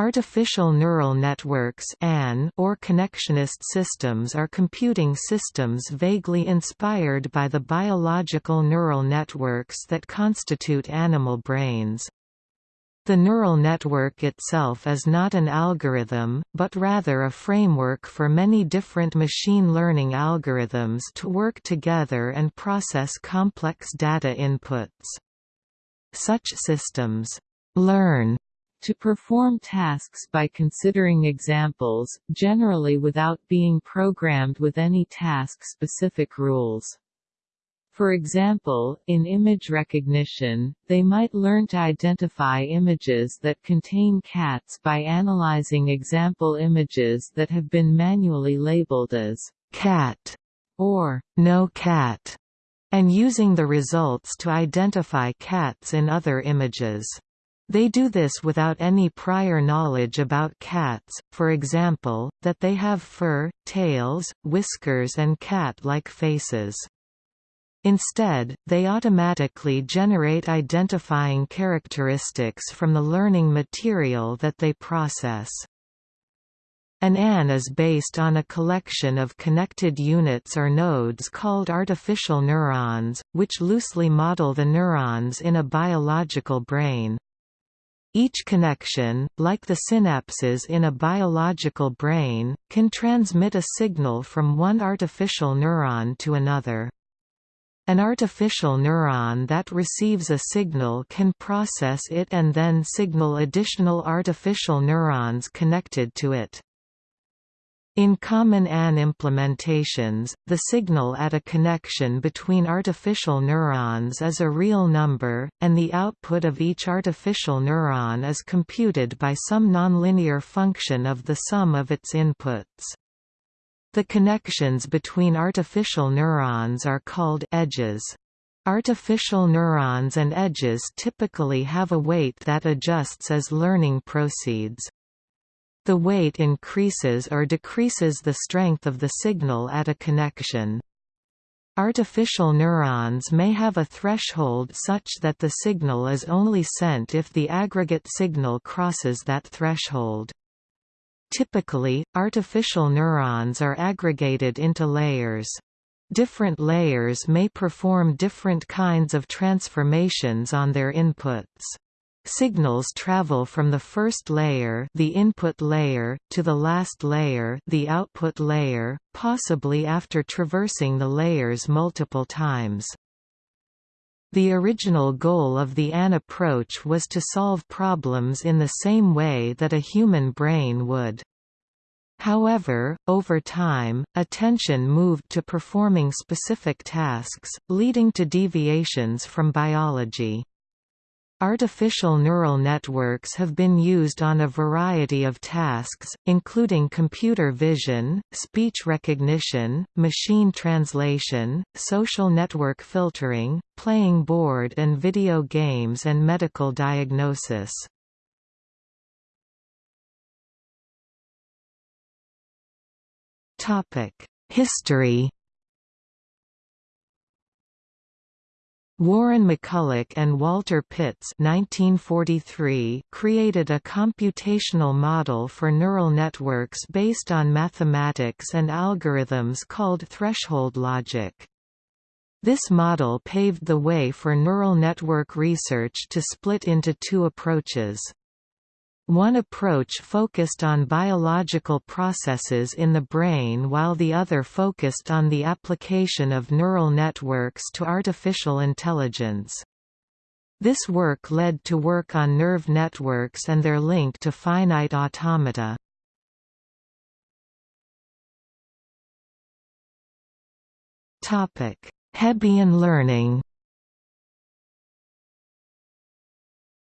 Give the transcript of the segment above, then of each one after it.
Artificial neural networks or connectionist systems are computing systems vaguely inspired by the biological neural networks that constitute animal brains. The neural network itself is not an algorithm, but rather a framework for many different machine learning algorithms to work together and process complex data inputs. Such systems learn to perform tasks by considering examples, generally without being programmed with any task-specific rules. For example, in image recognition, they might learn to identify images that contain cats by analyzing example images that have been manually labeled as cat or no cat, and using the results to identify cats in other images. They do this without any prior knowledge about cats, for example, that they have fur, tails, whiskers and cat-like faces. Instead, they automatically generate identifying characteristics from the learning material that they process. An AN is based on a collection of connected units or nodes called artificial neurons, which loosely model the neurons in a biological brain. Each connection, like the synapses in a biological brain, can transmit a signal from one artificial neuron to another. An artificial neuron that receives a signal can process it and then signal additional artificial neurons connected to it. In common AN implementations, the signal at a connection between artificial neurons is a real number, and the output of each artificial neuron is computed by some nonlinear function of the sum of its inputs. The connections between artificial neurons are called edges. Artificial neurons and edges typically have a weight that adjusts as learning proceeds. The weight increases or decreases the strength of the signal at a connection. Artificial neurons may have a threshold such that the signal is only sent if the aggregate signal crosses that threshold. Typically, artificial neurons are aggregated into layers. Different layers may perform different kinds of transformations on their inputs. Signals travel from the first layer, the input layer, to the last layer, the output layer, possibly after traversing the layers multiple times. The original goal of the AN approach was to solve problems in the same way that a human brain would. However, over time, attention moved to performing specific tasks, leading to deviations from biology. Artificial neural networks have been used on a variety of tasks, including computer vision, speech recognition, machine translation, social network filtering, playing board and video games and medical diagnosis. History Warren McCulloch and Walter Pitts 1943 created a computational model for neural networks based on mathematics and algorithms called threshold logic. This model paved the way for neural network research to split into two approaches. One approach focused on biological processes in the brain while the other focused on the application of neural networks to artificial intelligence. This work led to work on nerve networks and their link to finite automata. Hebbian learning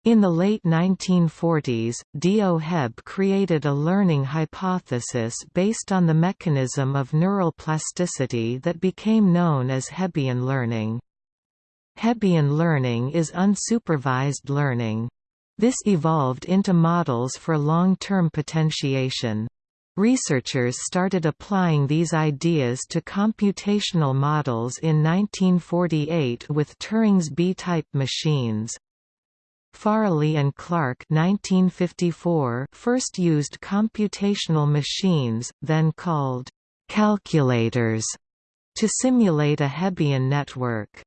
In the late 1940s, D.O. Hebb created a learning hypothesis based on the mechanism of neural plasticity that became known as Hebbian learning. Hebbian learning is unsupervised learning. This evolved into models for long-term potentiation. Researchers started applying these ideas to computational models in 1948 with Turing's B-type machines. Farley and Clark 1954 first used computational machines, then called calculators, to simulate a Hebbian network.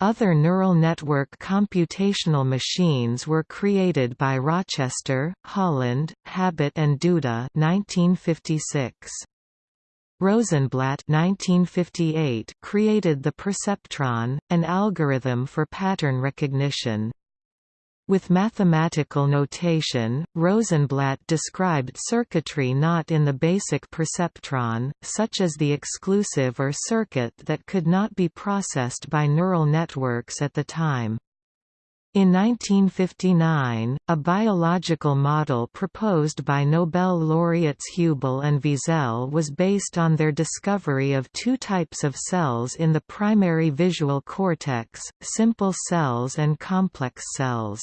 Other neural network computational machines were created by Rochester, Holland, Habit and Duda 1956. Rosenblatt 1958 created the perceptron, an algorithm for pattern recognition. With mathematical notation, Rosenblatt described circuitry not in the basic perceptron, such as the exclusive or circuit that could not be processed by neural networks at the time. In 1959, a biological model proposed by Nobel laureates Hubel and Wiesel was based on their discovery of two types of cells in the primary visual cortex, simple cells and complex cells.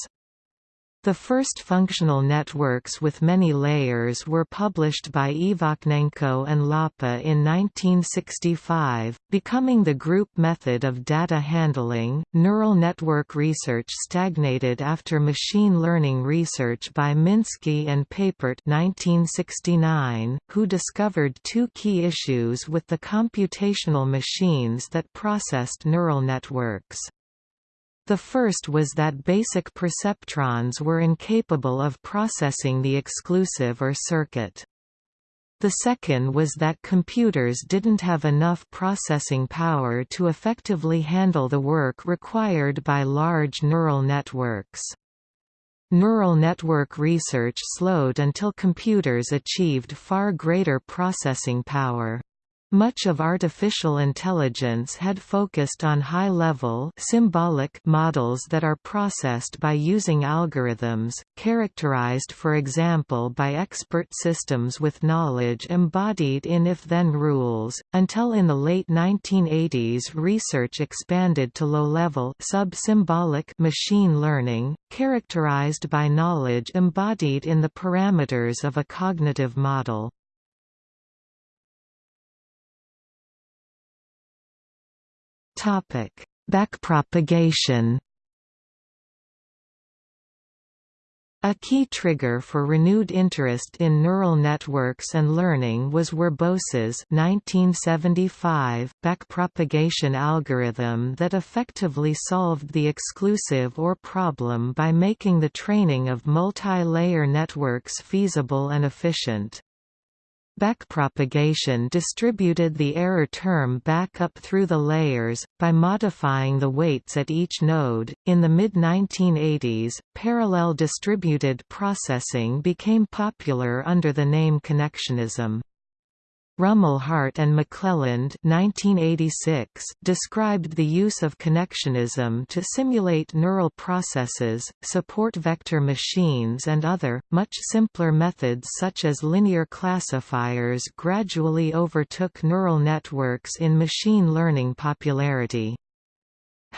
The first functional networks with many layers were published by Ivakhnenko and Lapa in 1965, becoming the group method of data handling. Neural network research stagnated after machine learning research by Minsky and Papert 1969, who discovered two key issues with the computational machines that processed neural networks. The first was that basic perceptrons were incapable of processing the exclusive or circuit. The second was that computers didn't have enough processing power to effectively handle the work required by large neural networks. Neural network research slowed until computers achieved far greater processing power. Much of artificial intelligence had focused on high-level symbolic models that are processed by using algorithms, characterized for example by expert systems with knowledge embodied in if-then rules, until in the late 1980s research expanded to low-level sub-symbolic machine learning, characterized by knowledge embodied in the parameters of a cognitive model. Topic: Backpropagation. A key trigger for renewed interest in neural networks and learning was Werbos's 1975 backpropagation algorithm that effectively solved the exclusive OR problem by making the training of multi-layer networks feasible and efficient. Backpropagation distributed the error term back up through the layers, by modifying the weights at each node. In the mid 1980s, parallel distributed processing became popular under the name connectionism. Rumelhart and McClelland 1986 described the use of connectionism to simulate neural processes, support vector machines and other, much simpler methods such as linear classifiers gradually overtook neural networks in machine learning popularity.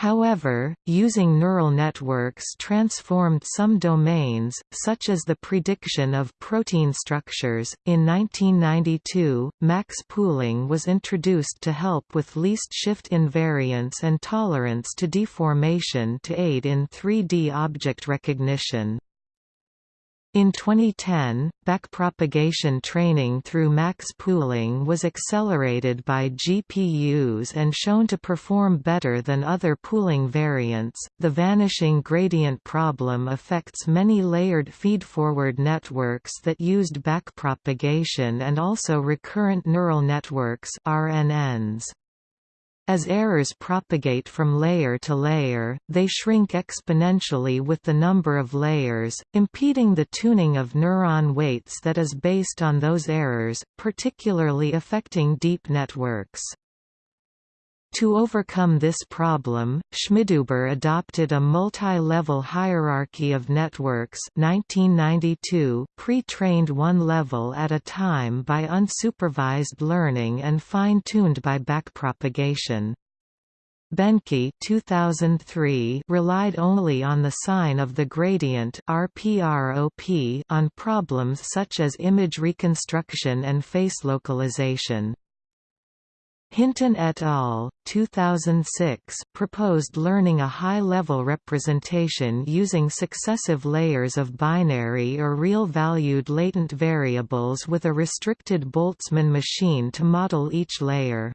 However, using neural networks transformed some domains, such as the prediction of protein structures. In 1992, max pooling was introduced to help with least shift invariance and tolerance to deformation to aid in 3D object recognition. In 2010, backpropagation training through max pooling was accelerated by GPUs and shown to perform better than other pooling variants. The vanishing gradient problem affects many layered feedforward networks that used backpropagation and also recurrent neural networks (RNNs). As errors propagate from layer to layer, they shrink exponentially with the number of layers, impeding the tuning of neuron weights that is based on those errors, particularly affecting deep networks. To overcome this problem, Schmidhuber adopted a multi-level hierarchy of networks 1992, pre-trained one level at a time by unsupervised learning and fine-tuned by backpropagation. Behnke 2003 relied only on the sign of the gradient RPROP on problems such as image reconstruction and face localization. Hinton et al. 2006 proposed learning a high-level representation using successive layers of binary or real-valued latent variables with a restricted Boltzmann machine to model each layer.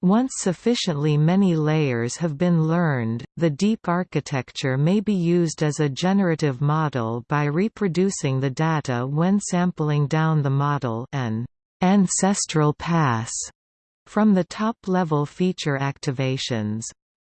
Once sufficiently many layers have been learned, the deep architecture may be used as a generative model by reproducing the data when sampling down the model an ancestral pass from the top-level feature activations.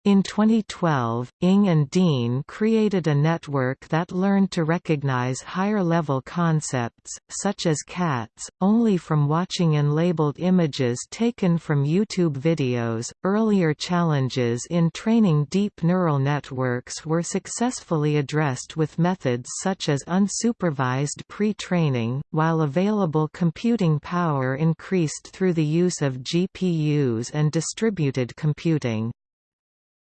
In 2012, Ng and Dean created a network that learned to recognize higher-level concepts, such as cats, only from watching unlabeled images taken from YouTube videos. Earlier challenges in training deep neural networks were successfully addressed with methods such as unsupervised pre-training, while available computing power increased through the use of GPUs and distributed computing.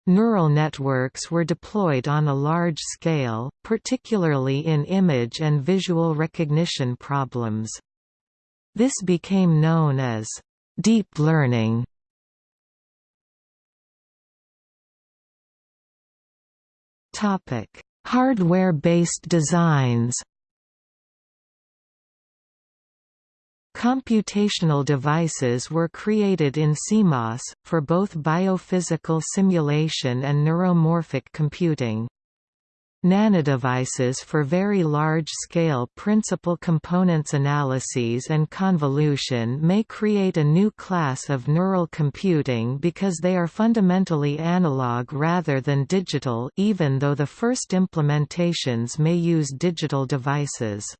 Neural networks were deployed on a large scale, particularly in image and visual recognition problems. This became known as deep learning. Hardware-based designs Computational devices were created in CMOS, for both biophysical simulation and neuromorphic computing. Nanodevices for very large-scale principal components analyses and convolution may create a new class of neural computing because they are fundamentally analog rather than digital even though the first implementations may use digital devices.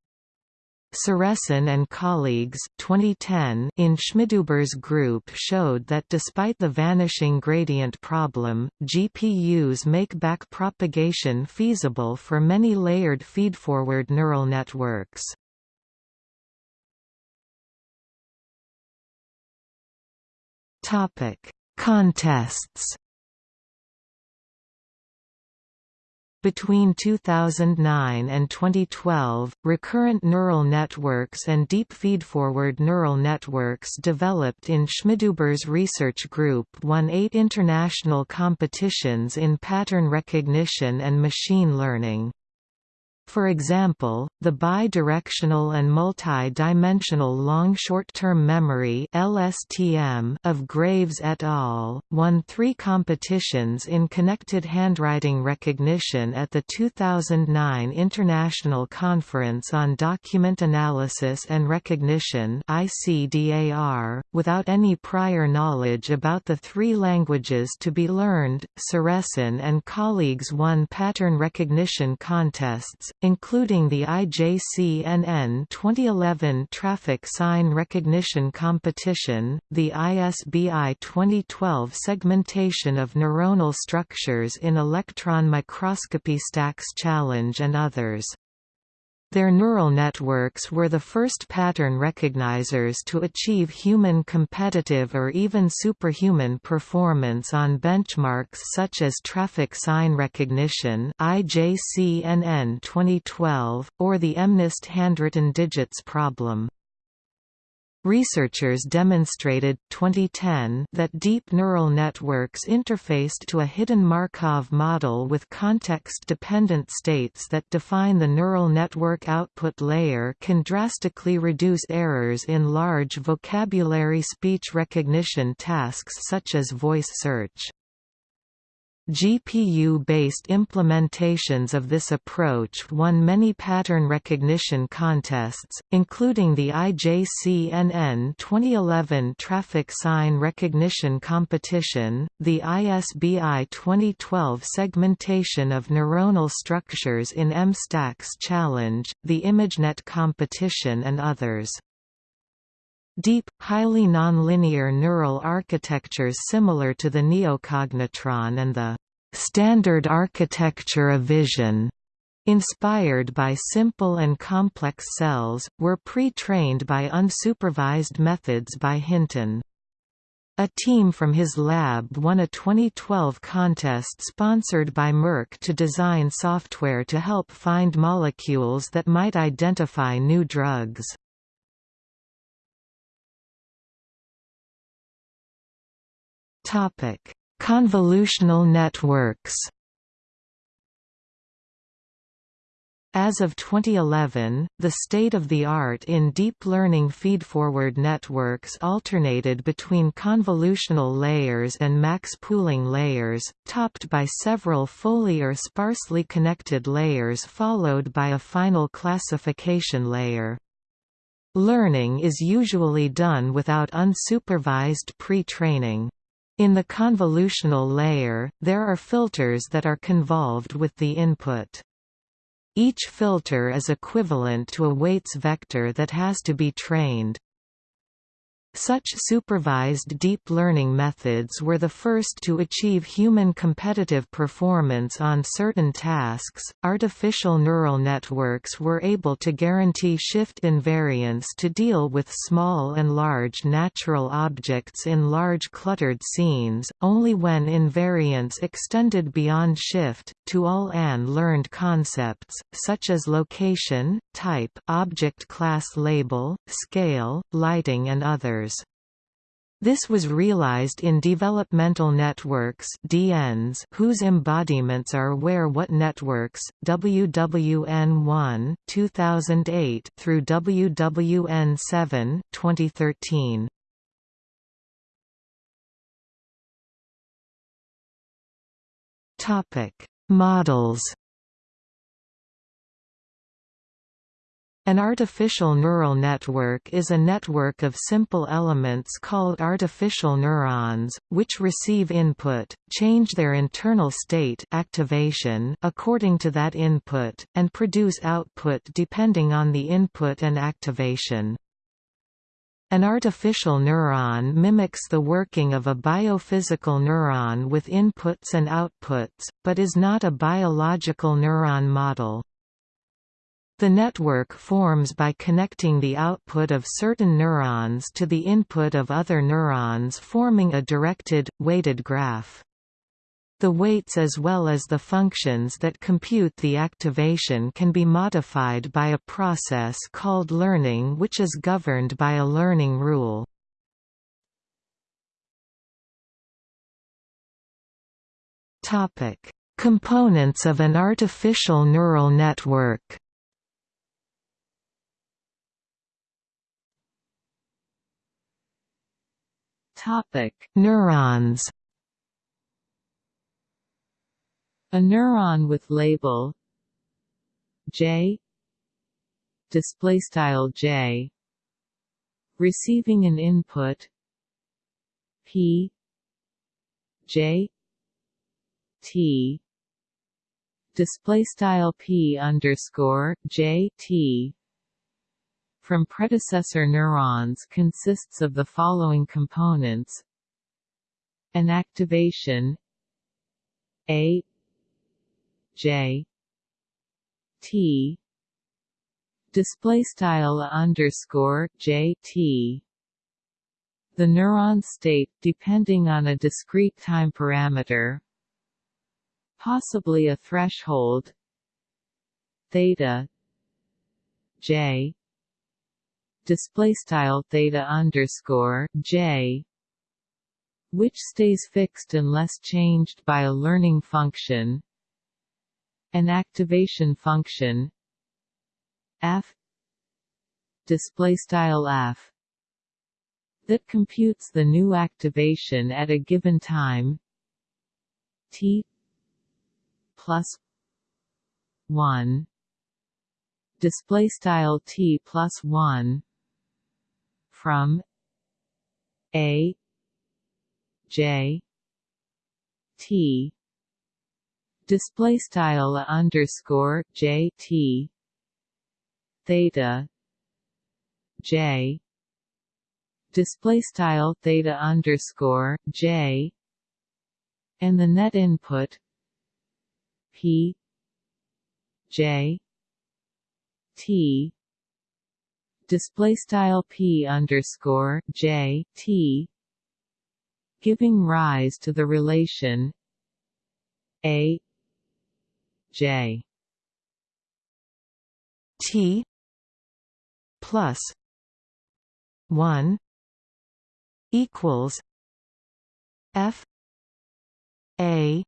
Ciresan and colleagues 2010 in Schmidhuber's group showed that despite the vanishing gradient problem, GPUs make backpropagation feasible for many layered feedforward neural networks. Contests Between 2009 and 2012, recurrent neural networks and deep feedforward neural networks developed in Schmidhuber's research group won eight international competitions in pattern recognition and machine learning. For example, the bidirectional and multi-dimensional long short-term memory (LSTM) of Graves et al. won 3 competitions in connected handwriting recognition at the 2009 International Conference on Document Analysis and Recognition (ICDAR). Without any prior knowledge about the three languages to be learned, Ciresan and colleagues won pattern recognition contests including the IJCNN 2011 Traffic Sign Recognition Competition, the ISBI 2012 Segmentation of Neuronal Structures in Electron Microscopy Stacks Challenge and others. Their neural networks were the first pattern recognizers to achieve human competitive or even superhuman performance on benchmarks such as traffic sign recognition IJCNN 2012, or the MNIST handwritten digits problem. Researchers demonstrated 2010 that deep neural networks interfaced to a hidden Markov model with context-dependent states that define the neural network output layer can drastically reduce errors in large vocabulary speech recognition tasks such as voice search. GPU-based implementations of this approach won many pattern recognition contests, including the IJCNN 2011 Traffic Sign Recognition Competition, the ISBI 2012 Segmentation of Neuronal Structures in EM Stacks Challenge, the ImageNet competition and others. Deep, highly nonlinear neural architectures similar to the neocognitron and the standard architecture of vision inspired by simple and complex cells, were pre-trained by unsupervised methods by Hinton. A team from his lab won a 2012 contest sponsored by Merck to design software to help find molecules that might identify new drugs. Topic: Convolutional networks. As of 2011, the state-of-the-art in deep learning feedforward networks alternated between convolutional layers and max pooling layers, topped by several fully or sparsely connected layers followed by a final classification layer. Learning is usually done without unsupervised pre-training. In the convolutional layer, there are filters that are convolved with the input. Each filter is equivalent to a weights vector that has to be trained. Such supervised deep learning methods were the first to achieve human competitive performance on certain tasks. Artificial neural networks were able to guarantee shift invariance to deal with small and large natural objects in large cluttered scenes, only when invariance extended beyond shift, to all AN learned concepts, such as location, type, object class label, scale, lighting and others. This was realized in developmental networks DNs whose embodiments are Where What Networks, WWN1 2008 through WWN7 2013. Topic: Models An artificial neural network is a network of simple elements called artificial neurons, which receive input, change their internal state activation according to that input, and produce output depending on the input and activation. An artificial neuron mimics the working of a biophysical neuron with inputs and outputs, but is not a biological neuron model. The network forms by connecting the output of certain neurons to the input of other neurons forming a directed, weighted graph. The weights as well as the functions that compute the activation can be modified by a process called learning which is governed by a learning rule. Components of an artificial neural network Topic: Neurons. A neuron with label J display style J receiving an input P J T display style P underscore J T from predecessor neurons consists of the following components. An activation. A. J. T. Display style underscore J T. The neuron state depending on a discrete time parameter. Possibly a threshold. Theta. J display style theta underscore j which stays fixed unless changed by a learning function an activation function f display style f that computes the new activation at a given time t plus 1 display style t plus 1 from a j t. Display style underscore j t. Theta j. Display style theta underscore j. And the net input p j t display style p underscore j t giving rise to the relation a j. T plus 1 equals F A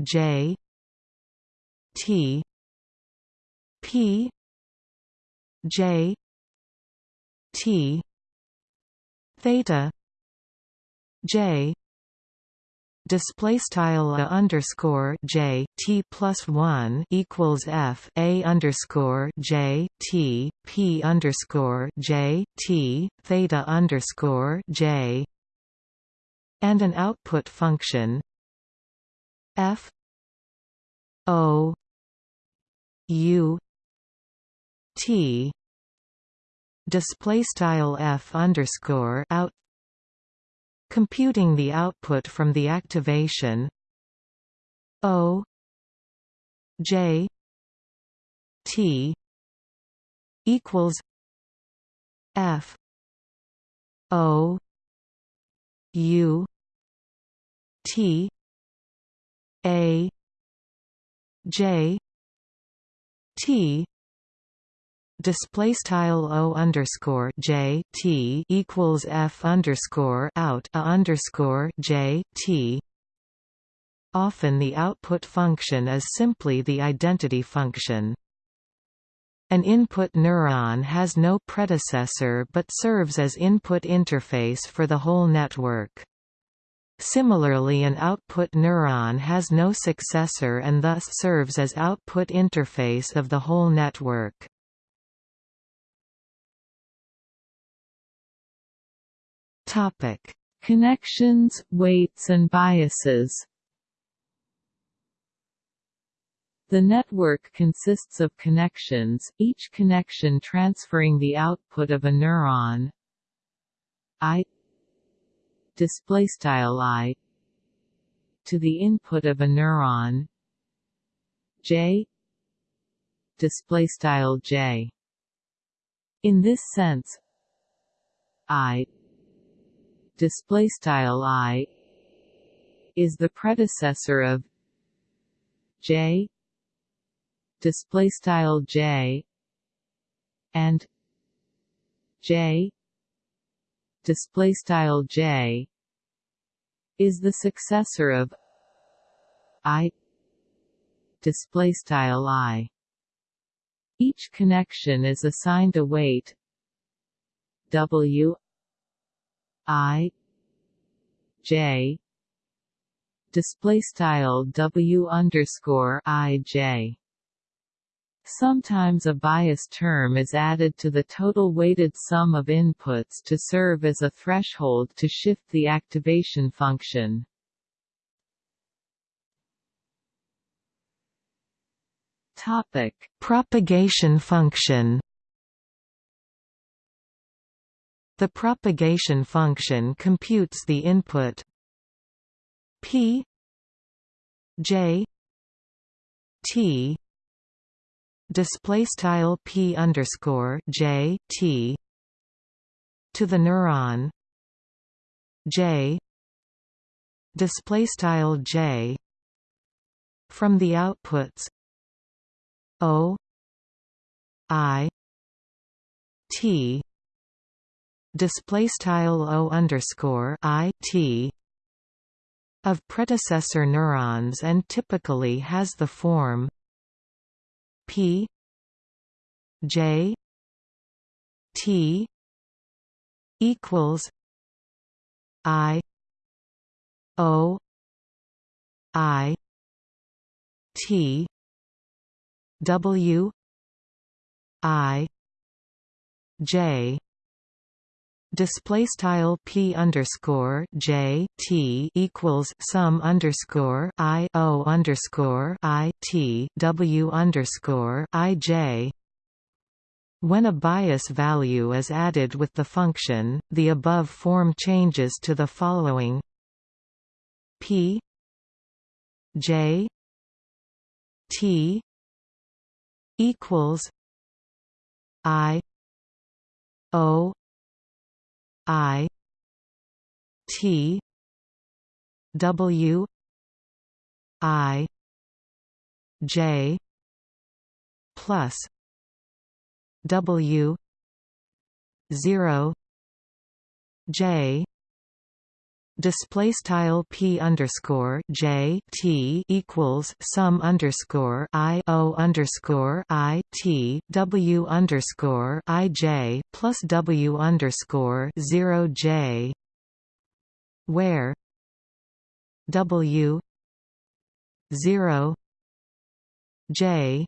J T P J T theta J display style a underscore j t plus one equals f a underscore j t p underscore j t theta underscore j and an output function f o u t. Display style f underscore out. Computing the output from the activation. O. J. T. Equals F. O. U. T. A. J. T display style o underscore j t equals f underscore out a underscore j t. Often the output function is simply the identity function. An input neuron has no predecessor but serves as input interface for the whole network. Similarly an output neuron has no successor and thus serves as output interface of the whole network. Topic: Connections, weights and biases. The network consists of connections, each connection transferring the output of a neuron. I display style I to the input of a neuron. J display style J. In this sense I display style i is the predecessor of j display style j and j display style j is the successor of i display style i. Each connection is assigned a weight w I J display style W underscore I J Sometimes a bias term is added to the total weighted sum of inputs to serve as a threshold to shift the activation function. Topic: Propagation function. The propagation function computes the input p j t display style p underscore j t to the neuron j display style j from the outputs o i t display style o underscore i t of predecessor neurons and typically has the form p j t equals i o i t w i j display style p underscore j t equals sum underscore i o underscore i t w underscore i j. When a bias value is added with the function, the above form changes to the following p j t equals i o I T W I J plus W zero J display style p underscore j t equals sum underscore i o underscore i t w underscore i j plus w underscore zero j where w zero j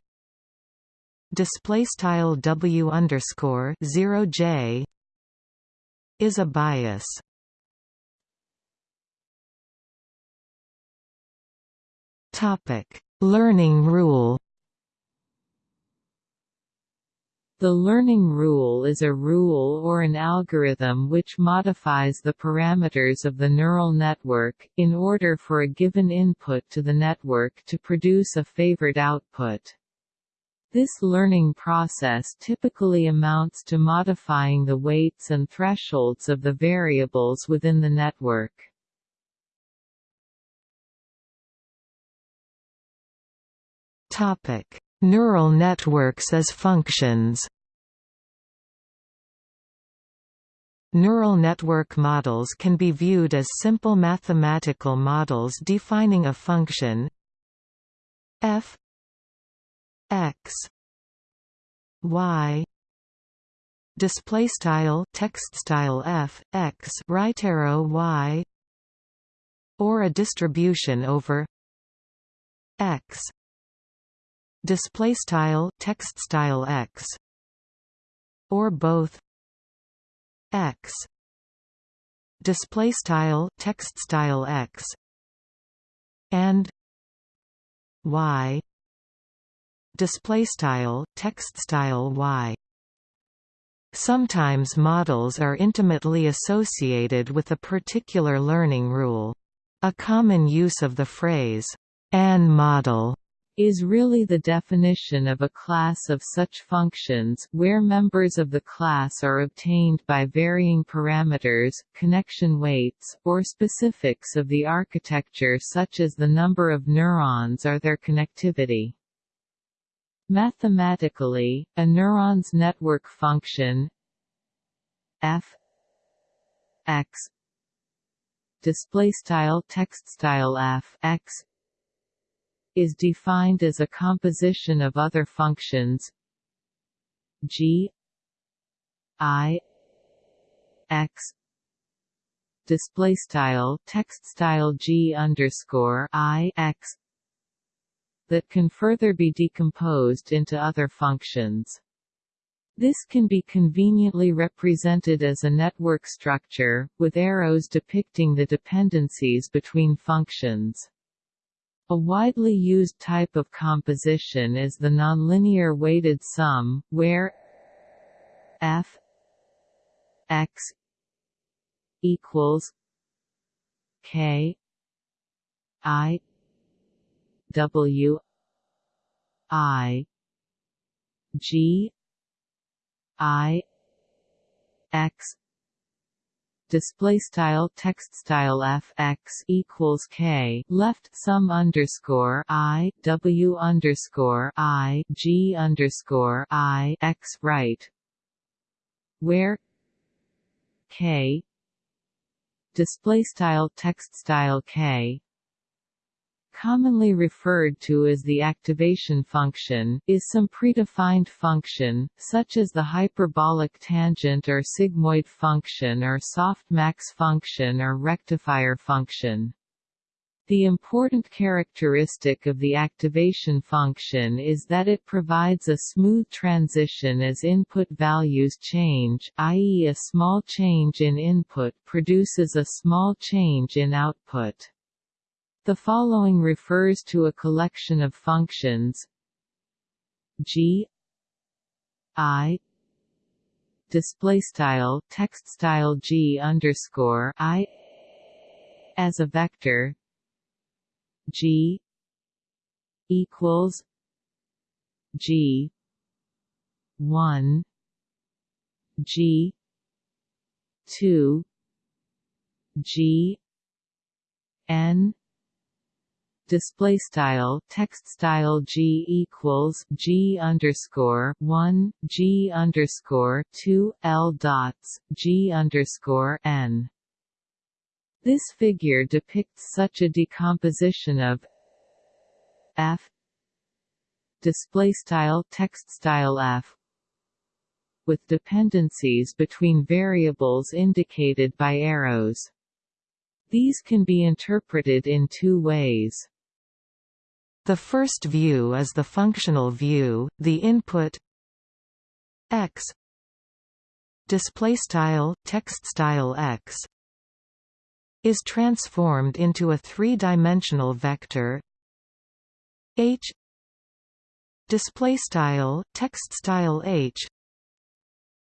display style w underscore zero j is a bias Topic: Learning rule. The learning rule is a rule or an algorithm which modifies the parameters of the neural network, in order for a given input to the network to produce a favored output. This learning process typically amounts to modifying the weights and thresholds of the variables within the network. Topic: Neural networks as functions. Neural network models can be viewed as simple mathematical models defining a function. F x y display style text style f x right arrow y. Or a distribution over x display style text style x. Or both. X. Display style text style x. And y. Display style text style y. Sometimes models are intimately associated with a particular learning rule. A common use of the phrase, an model is really the definition of a class of such functions, where members of the class are obtained by varying parameters, connection weights, or specifics of the architecture such as the number of neurons or their connectivity. Mathematically, a neuron's network function f x display style text style f x is defined as a composition of other functions g i x display style text style g underscore i x that can further be decomposed into other functions. This can be conveniently represented as a network structure, with arrows depicting the dependencies between functions. A widely used type of composition is the nonlinear weighted sum, where f x equals k i w i g i x display style text style f x equals k left sum underscore i w underscore i g underscore i x right where k display style text style k commonly referred to as the activation function, is some predefined function, such as the hyperbolic tangent or sigmoid function or softmax function or rectifier function. The important characteristic of the activation function is that it provides a smooth transition as input values change, i.e. a small change in input produces a small change in output. The following refers to a collection of functions g i display style text style g underscore i as a vector g equals g 1 g 2 g n display style text style g equals g underscore one g underscore two l dots g underscore n. This figure depicts such a decomposition of f display style text style f with dependencies between variables indicated by arrows. These can be interpreted in two ways. The first view is the functional view, the input x. Display style text style x. Is transformed into a three-dimensional vector h. Display style text style h.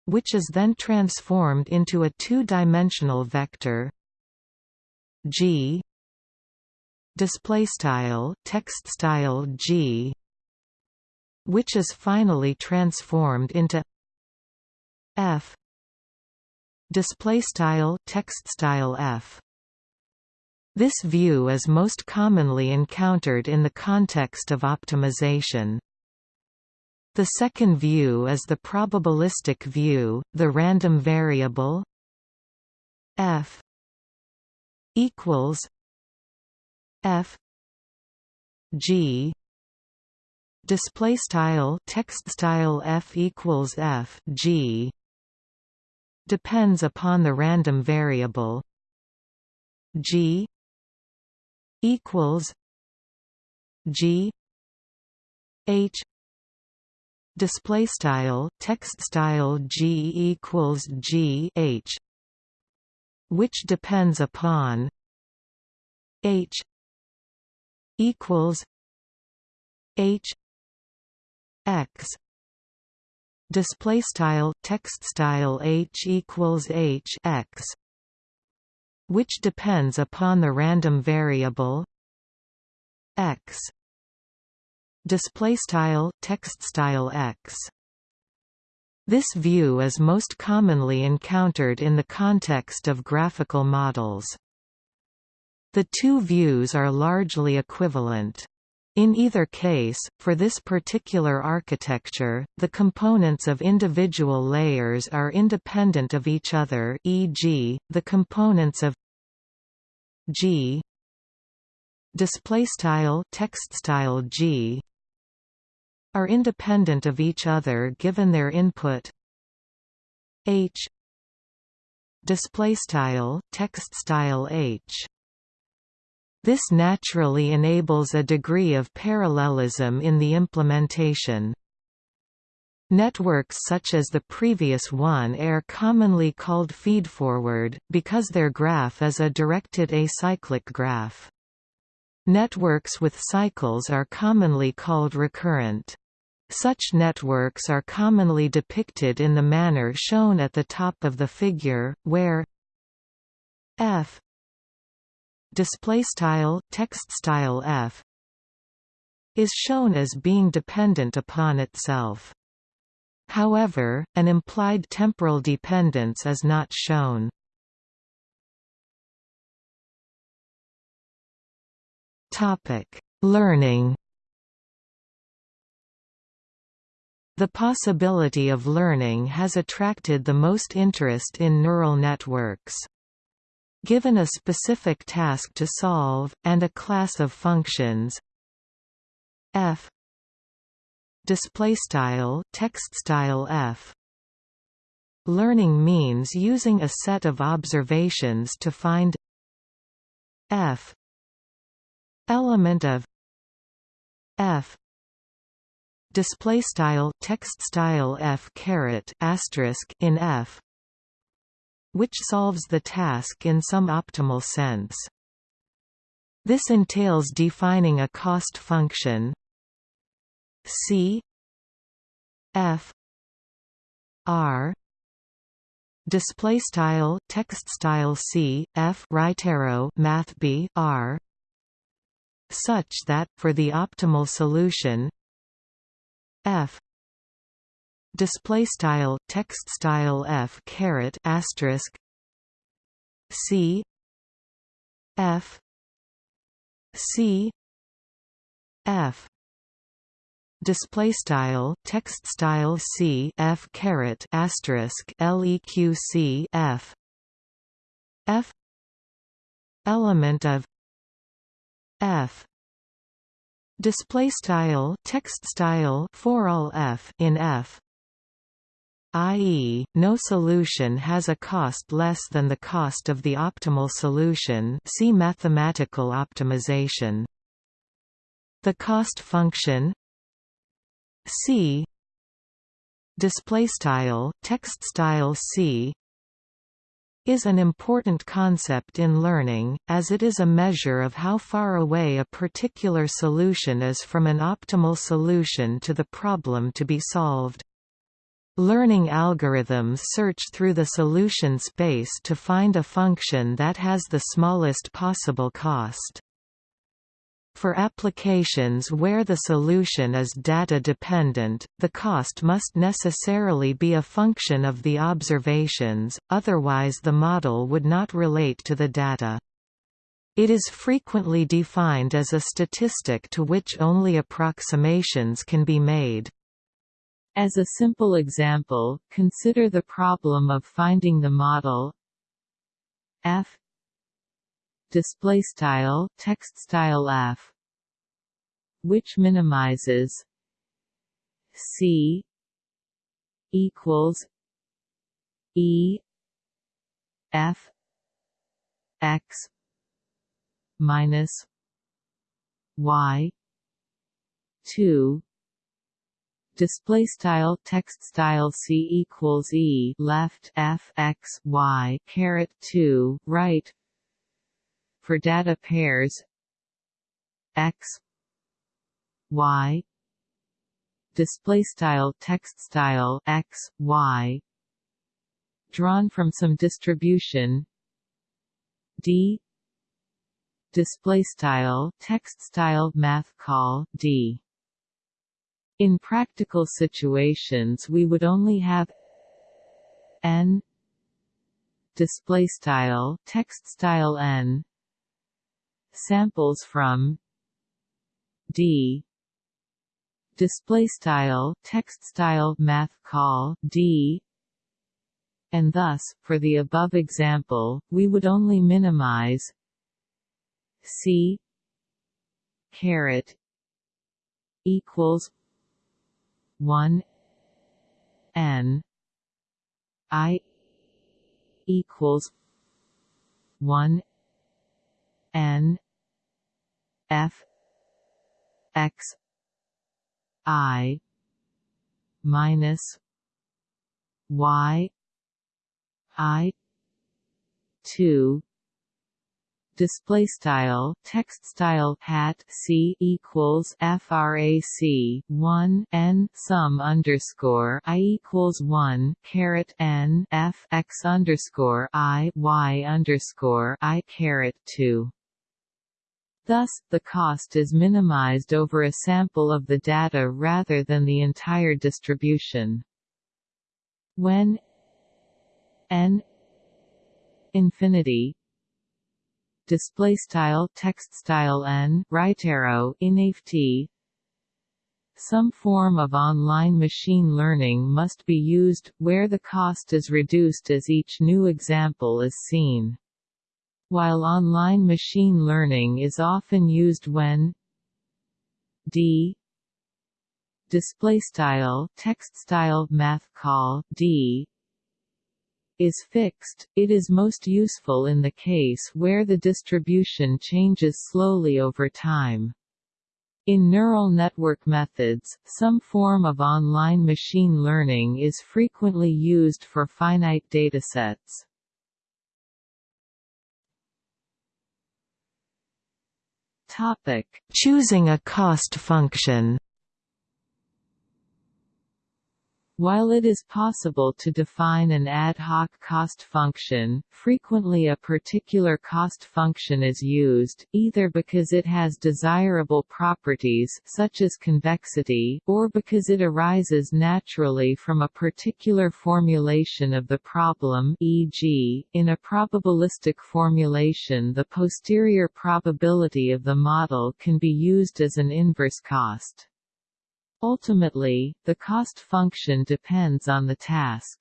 Which is then transformed into a two-dimensional vector g display style text style g which is finally transformed into f display style text style f. This view is most commonly encountered in the context of optimization. The second view is the probabilistic view, the random variable f equals f. G. Display style text style f equals f g. Depends upon the random variable. G equals g h. Display style text style g equals g h which depends upon h equals h x. Display style text style h equals h x which depends upon the random variable x. Display style text style x. This view is most commonly encountered in the context of graphical models the two views are largely equivalent. In either case, for this particular architecture, the components of individual layers are independent of each other e.g., the components of G G are independent of each other given their input. H h this naturally enables a degree of parallelism in the implementation Networks such as the previous one are commonly called feedforward, because their graph is a directed acyclic graph. Networks with cycles are commonly called recurrent. Such networks are commonly depicted in the manner shown at the top of the figure, where f display style text style f is shown as being dependent upon itself. However, an implied temporal dependence is not shown. Topic: Learning The possibility of learning has attracted the most interest in neural networks. Given a specific task to solve, and a class of functions. F. Display style text style f. Learning means using a set of observations to find f. Element of f. Display style text style f caret asterisk in f which solves the task in some optimal sense. This entails defining a cost function c f r display style text style c f right arrow math b r such that for the optimal solution f display style text style f caret asterisk c f c f. Display style text style c f caret asterisk leq c f. F. Element of f. Display style text style for all f in f i.e., no solution has a cost less than the cost of the optimal solution see mathematical optimization. The cost function c display style text style c is an important concept in learning, as it is a measure of how far away a particular solution is from an optimal solution to the problem to be solved. Learning algorithms search through the solution space to find a function that has the smallest possible cost. For applications where the solution is data-dependent, the cost must necessarily be a function of the observations, otherwise the model would not relate to the data. It is frequently defined as a statistic to which only approximations can be made. As a simple example, consider the problem of finding the model f display style text style f which minimizes c equals e f x minus y 2 display style text style c equals e left f x y caret 2 right. For data pairs x y. Display style text style x y. Drawn from some distribution d. Display style text style math call d in practical situations we would only have n display style text style n samples from d display style text style math call d. And thus for the above example we would only minimize c caret equals 1 n i equals 1 n f x i minus y i 2 display style text style hat c equals frac 1 n sum underscore i equals 1 caret n f x underscore i y underscore i caret 2 Thus, the cost is minimized over a sample of the data rather than the entire distribution. When n infinity display style text style n right arrow inft some form of online machine learning must be used, where the cost is reduced as each new example is seen. While online machine learning is often used when d. display style text style math call d is fixed, it is most useful in the case where the distribution changes slowly over time. In neural network methods, some form of online machine learning is frequently used for finite datasets. Topic: Choosing a cost function. While it is possible to define an ad hoc cost function, frequently a particular cost function is used, either because it has desirable properties such as convexity, or because it arises naturally from a particular formulation of the problem e.g., in a probabilistic formulation the posterior probability of the model can be used as an inverse cost. Ultimately, the cost function depends on the task.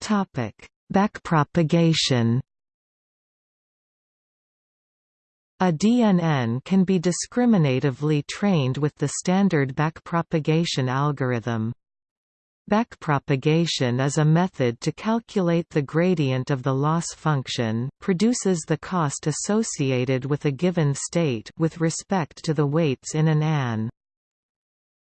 Topic: Backpropagation a DNN can be discriminatively trained with the standard backpropagation algorithm. Backpropagation is a method to calculate the gradient of the loss function, produces the cost associated with a given state with respect to the weights in an AN.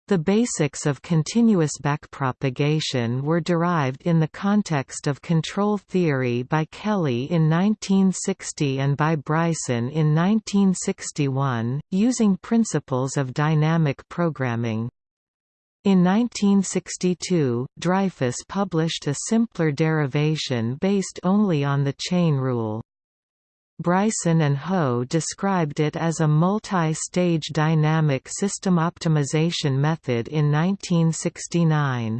The basics of continuous backpropagation were derived in the context of control theory by Kelley in 1960 and by Bryson in 1961, using principles of dynamic programming. In 1962, Dreyfus published a simpler derivation based only on the chain rule. Bryson and Ho described it as a multi-stage dynamic system optimization method in 1969.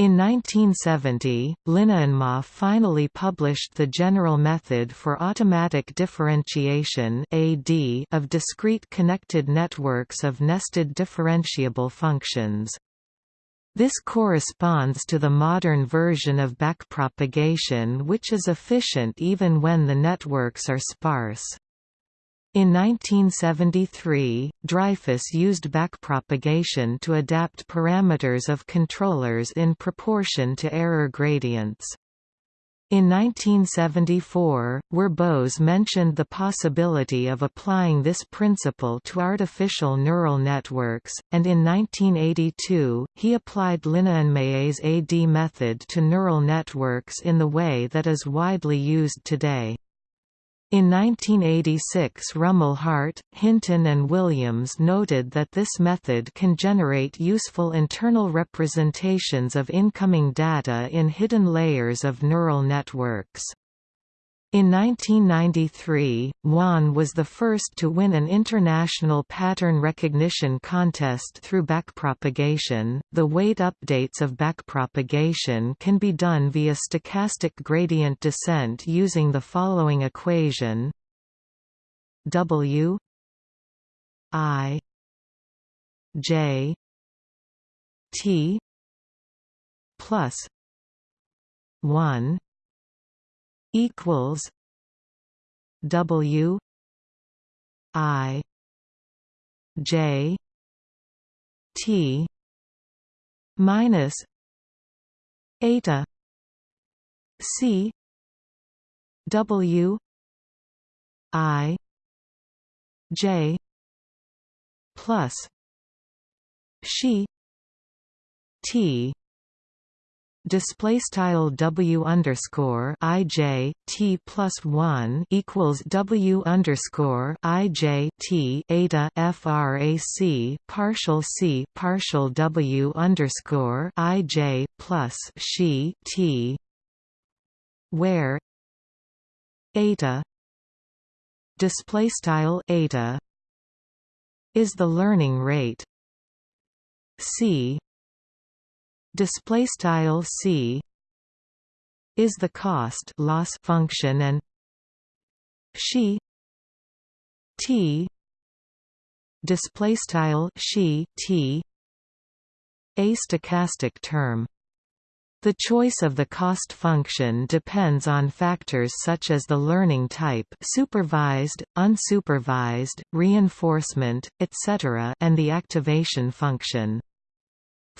In 1970, Linnainmaa finally published the general method for automatic differentiation AD of discrete connected networks of nested differentiable functions. This corresponds to the modern version of backpropagation which is efficient even when the networks are sparse. In 1973, Dreyfus used backpropagation to adapt parameters of controllers in proportion to error gradients. In 1974, Werbos mentioned the possibility of applying this principle to artificial neural networks, and in 1982, he applied Linnainmaa's AD method to neural networks in the way that is widely used today. In 1986 Rumelhart, Hinton and Williams noted that this method can generate useful internal representations of incoming data in hidden layers of neural networks. In 1993, Wan was the first to win an international pattern recognition contest through backpropagation. The weight updates of backpropagation can be done via stochastic gradient descent using the following equation: W I J T plus 1 equals W I J T minus eta C W I J plus she T display style w underscore i j t plus one equals w underscore i j t eta frac partial c partial w underscore i j plus she t where eta display style eta is the learning rate. C display style c is the cost loss function and she t display style she t a stochastic term the choice of the cost function depends on factors such as the learning type supervised, unsupervised, reinforcement, etc. and the activation function.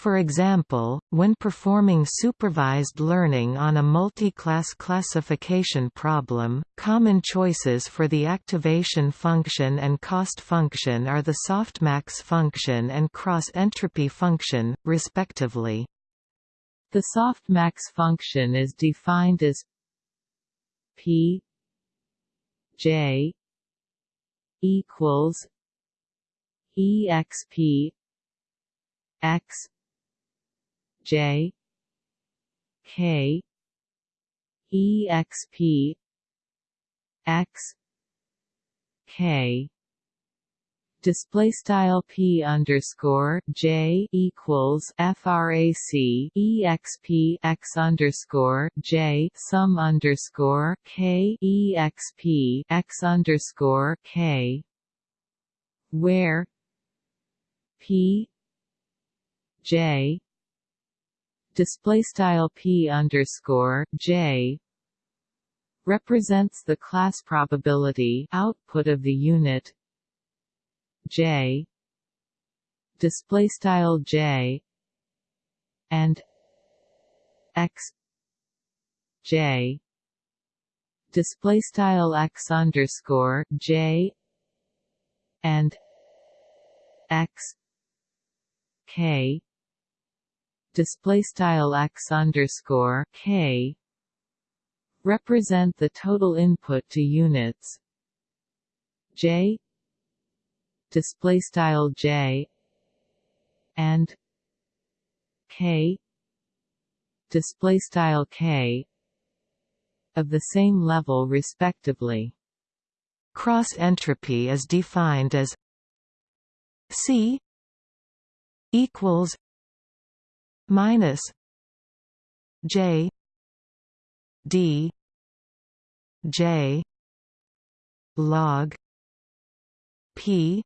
For example, when performing supervised learning on a multi-class classification problem, common choices for the activation function and cost function are the softmax function and cross-entropy function, respectively. The softmax function is defined as p j equals exp x J K EXP X K. Display style p underscore j equals frac exp x underscore j sum underscore k exp x underscore k. Where p j display style p underscore j represents the class probability output of the unit j display style j and x j display style x underscore j and x k display style x underscore k represent the total input to units. J display style j and k display style k of the same level respectively. Cross entropy is defined as c equals minus j d j log p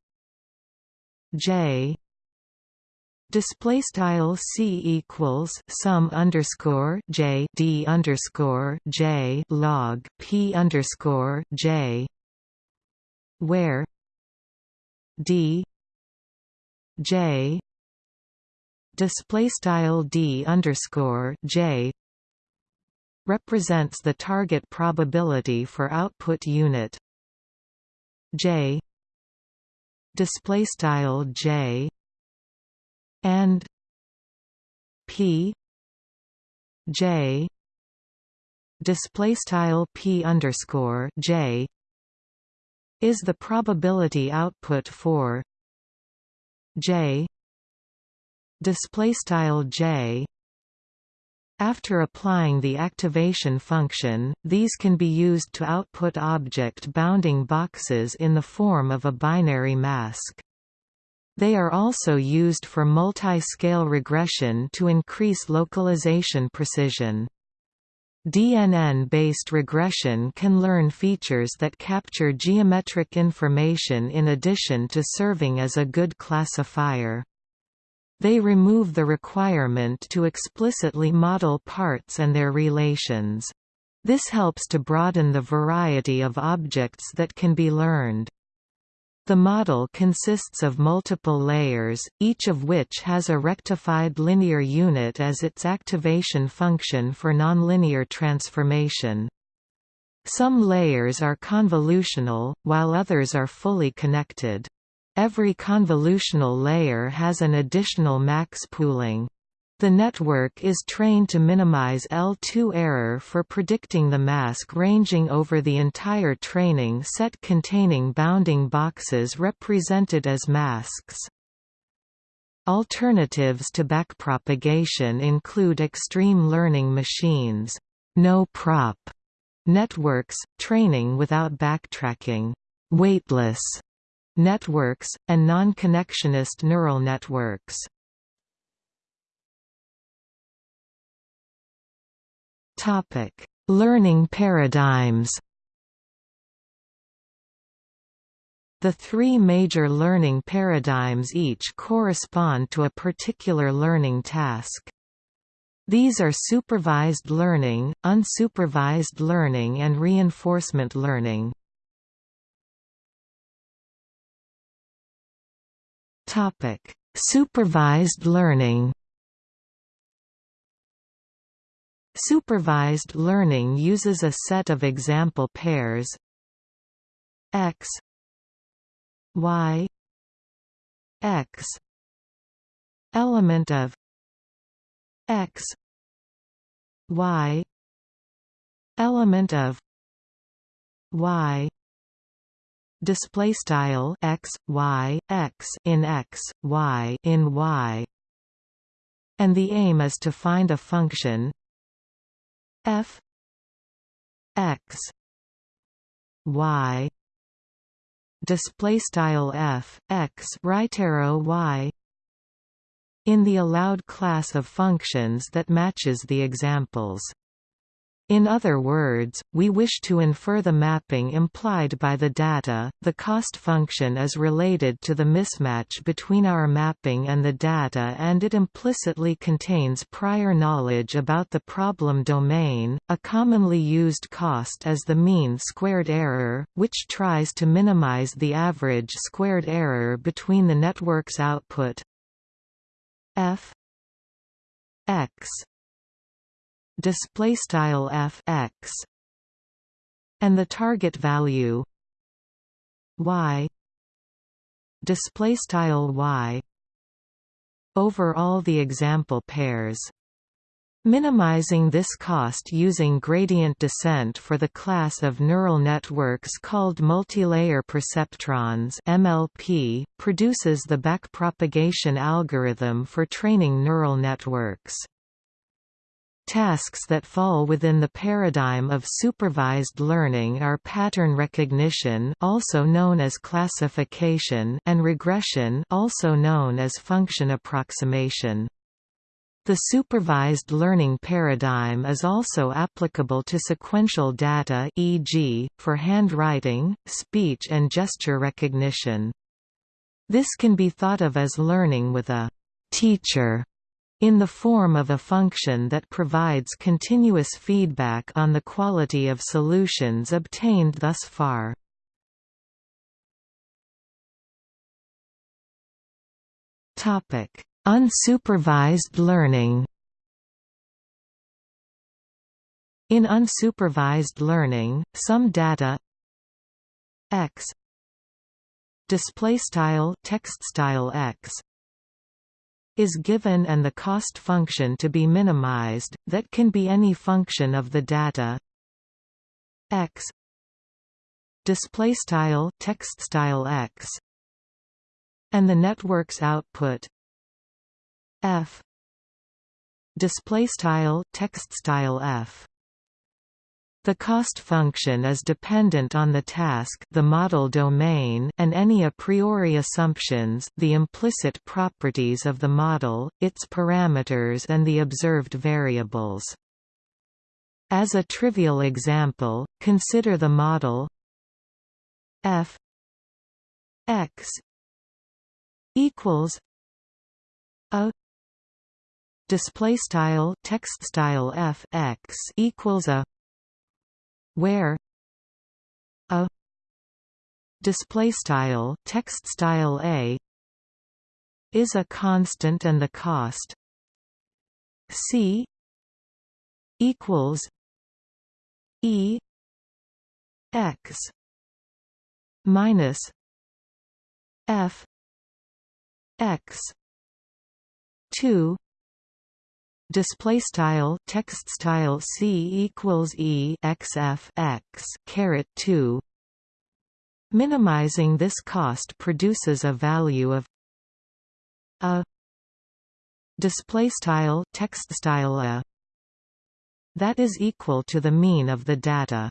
j. Display style c equals sum underscore j d underscore j log p underscore j, where d j display style d underscore j represents the target probability for output unit. J display style j and p j display style p underscore j is the probability output for j display style j after applying the activation function, these can be used to output object bounding boxes in the form of a binary mask. They are also used for multi-scale regression to increase localization precision. DNN-based regression can learn features that capture geometric information in addition to serving as a good classifier. They remove the requirement to explicitly model parts and their relations. This helps to broaden the variety of objects that can be learned. The model consists of multiple layers, each of which has a rectified linear unit as its activation function for nonlinear transformation. Some layers are convolutional, while others are fully connected. Every convolutional layer has an additional max pooling. The network is trained to minimize L2 error for predicting the mask ranging over the entire training set containing bounding boxes represented as masks. Alternatives to backpropagation include extreme learning machines, no-prop networks, training without backtracking, weightless networks, and non-connectionist neural networks. Topic: Learning paradigms. The three major learning paradigms each correspond to a particular learning task. These are supervised learning, unsupervised learning and reinforcement learning. Supervised learning. Supervised learning uses a set of example pairs. X. Y. X. Element of x. Y. Element of y display style x y x in x y in y. And the aim is to find a function f x y display style f x right arrow y in the allowed class of functions that matches the examples In other words, we wish to infer the mapping implied by the data. The cost function is related to the mismatch between our mapping and the data and it implicitly contains prior knowledge about the problem domain. A commonly used cost is the mean squared error, which tries to minimize the average squared error between the network's output f x display style f x and the target value y display style y over all the example pairs Minimizing this cost using gradient descent for the class of neural networks called multilayer perceptrons MLP, produces the backpropagation algorithm for training neural networks. Tasks that fall within the paradigm of supervised learning are pattern recognition also known as classification and regression also known as function approximation. The supervised learning paradigm is also applicable to sequential data e.g., for handwriting, speech and gesture recognition. This can be thought of as learning with a «teacher» in the form of a function that provides continuous feedback on the quality of solutions obtained thus far. Unsupervised learning In unsupervised learning, some data x display style text style x is given and the cost function to be minimized, that can be any function of the data. X. Display style text style x. And the network's output. F. Display style text style f the cost function is dependent on the task the model domain and any a priori assumptions the implicit properties of the model, its parameters and the observed variables. As a trivial example, consider the model f x equals a display style text style f x equals a where a display style text style a is a constant and the cost c equals e x minus f x 2 display style text style c equals e x f x caret 2 minimizing this cost produces a value of a display style text style a that is equal to the mean of the data.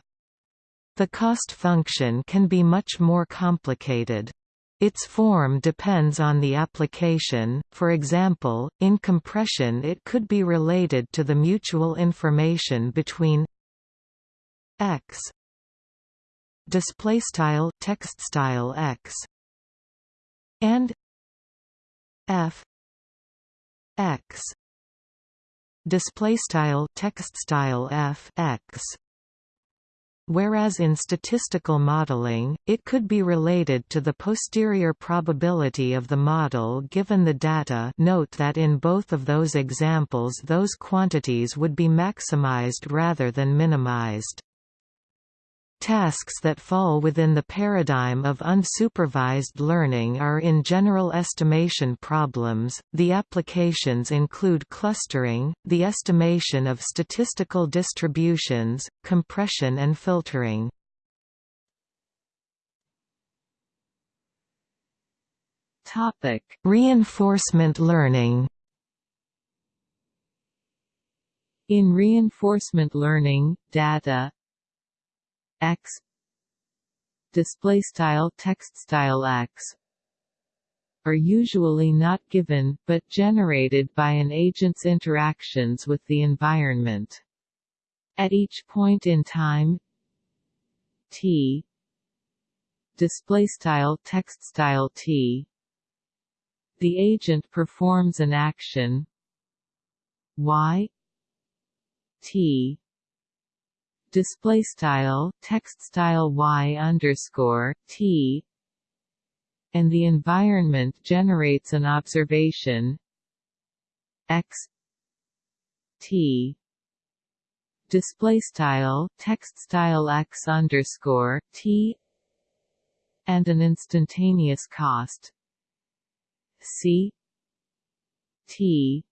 The cost function can be much more complicated its form depends on the application, for example, in compression it could be related to the mutual information between x displaystyle text style x and f x displaystyle text style f x Whereas in statistical modeling, it could be related to the posterior probability of the model given the data note that in both of those examples those quantities would be maximized rather than minimized. Tasks that fall within the paradigm of unsupervised learning are in general estimation problems. The applications include clustering, the estimation of statistical distributions, compression and filtering. Topic: Reinforcement learning. In reinforcement learning, data x. Display style text style x. Are usually not given, but generated by an agent's interactions with the environment. at each point in time t. Display style text style t. The agent performs an action. Y. T display style text style y underscore t and the environment generates an observation x t display style text style x underscore t and an instantaneous cost c t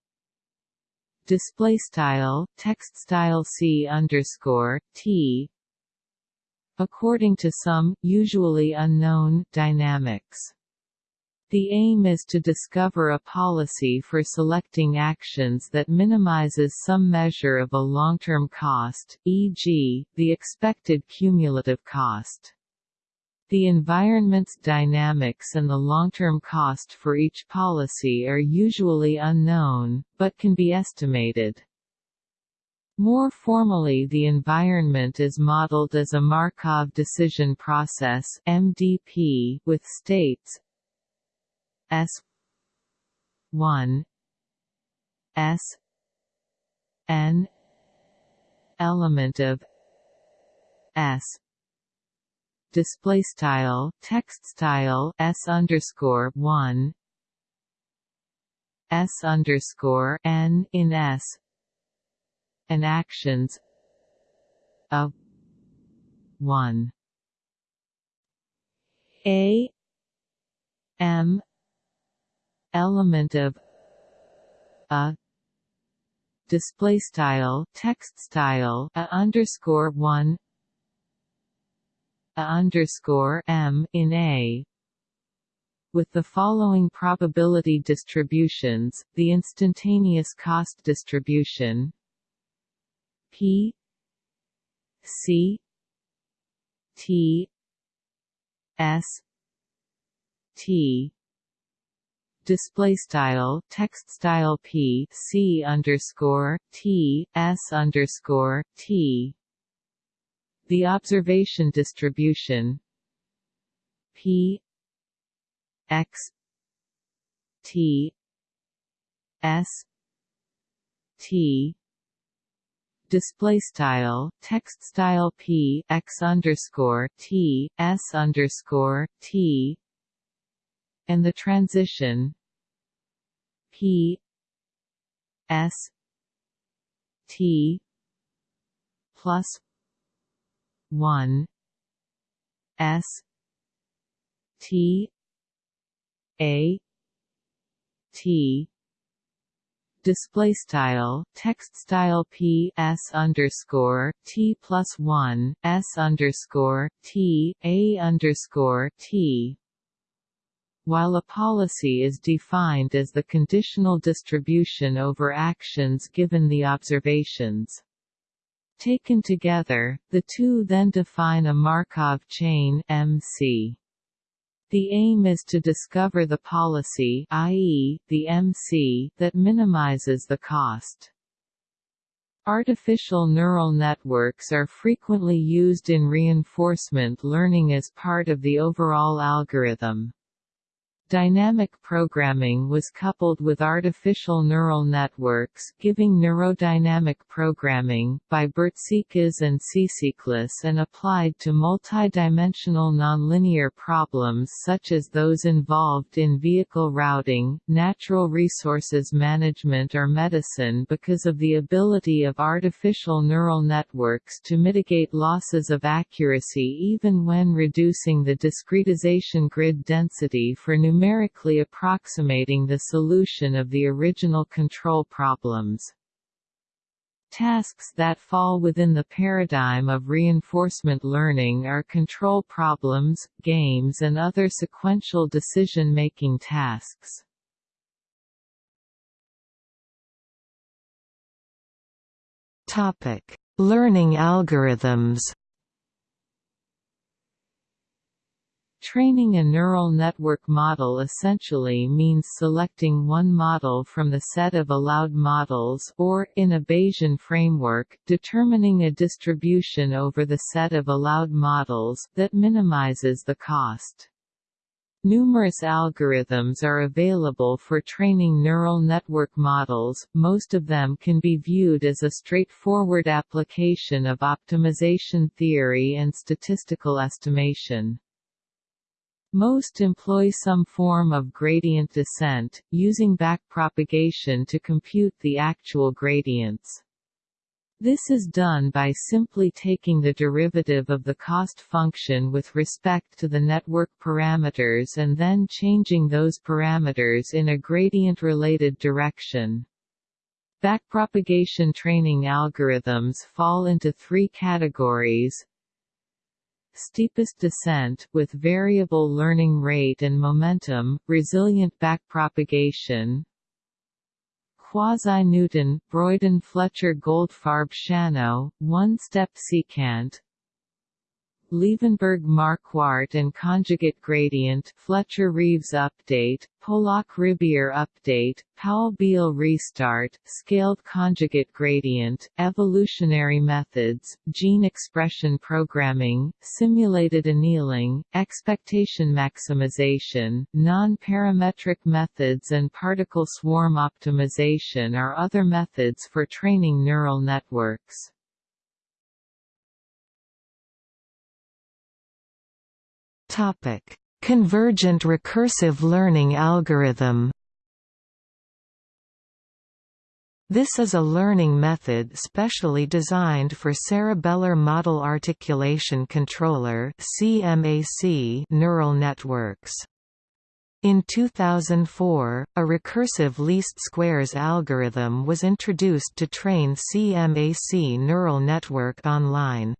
display style text style c underscore t according to some usually unknown dynamics the aim is to discover a policy for selecting actions that minimizes some measure of a long-term cost, e.g., the expected cumulative cost. The environment's dynamics and the long-term cost for each policy are usually unknown, but can be estimated. More formally the environment is modeled as a Markov decision process MDP with states S 1 S N element of S display style text style S underscore 1 S underscore N in S and actions of 1 A M element of a display style text style a underscore one a underscore m in a. With the following probability distributions, the instantaneous cost distribution P C T S T. Display style text style p c underscore t s underscore t the observation distribution p x t s t display style text style p x underscore t s underscore t. And the transition P S T plus one S T A T display style text style p s underscore t plus one s underscore t a underscore t while a policy is defined as the conditional distribution over actions given the observations. Taken together, the two then define a Markov chain MC. The aim is to discover the policy i.e., the MC that minimizes the cost. Artificial neural networks are frequently used in reinforcement learning as part of the overall algorithm. Dynamic programming was coupled with artificial neural networks giving neurodynamic programming by Bertsekas and Tsitsiklis and applied to multidimensional nonlinear problems such as those involved in vehicle routing, natural resources management or medicine because of the ability of artificial neural networks to mitigate losses of accuracy even when reducing the discretization grid density for numeric numerically approximating the solution of the original control problems. Tasks that fall within the paradigm of reinforcement learning are control problems, games and other sequential decision-making tasks. Topic: Learning algorithms. Training a neural network model essentially means selecting one model from the set of allowed models or, in a Bayesian framework, determining a distribution over the set of allowed models that minimizes the cost. Numerous algorithms are available for training neural network models, most of them can be viewed as a straightforward application of optimization theory and statistical estimation. Most employ some form of gradient descent, using backpropagation to compute the actual gradients. This is done by simply taking the derivative of the cost function with respect to the network parameters and then changing those parameters in a gradient-related direction. Backpropagation training algorithms fall into three categories steepest descent, with variable learning rate and momentum, resilient backpropagation, Quasi-Newton, Broyden-Fletcher-Goldfarb-Shanno, one-step secant Levenberg-Marquardt and conjugate gradient Fletcher-Reeves update, Polak-Ribière update, Powell-Beale restart, scaled conjugate gradient, evolutionary methods, gene expression programming, simulated annealing, expectation maximization, non-parametric methods and particle swarm optimization are other methods for training neural networks. Topic: Convergent recursive learning algorithm. This is a learning method specially designed for cerebellar model articulation controller (CMAC) neural networks. In 2004, a recursive least squares algorithm was introduced to train CMAC neural network online.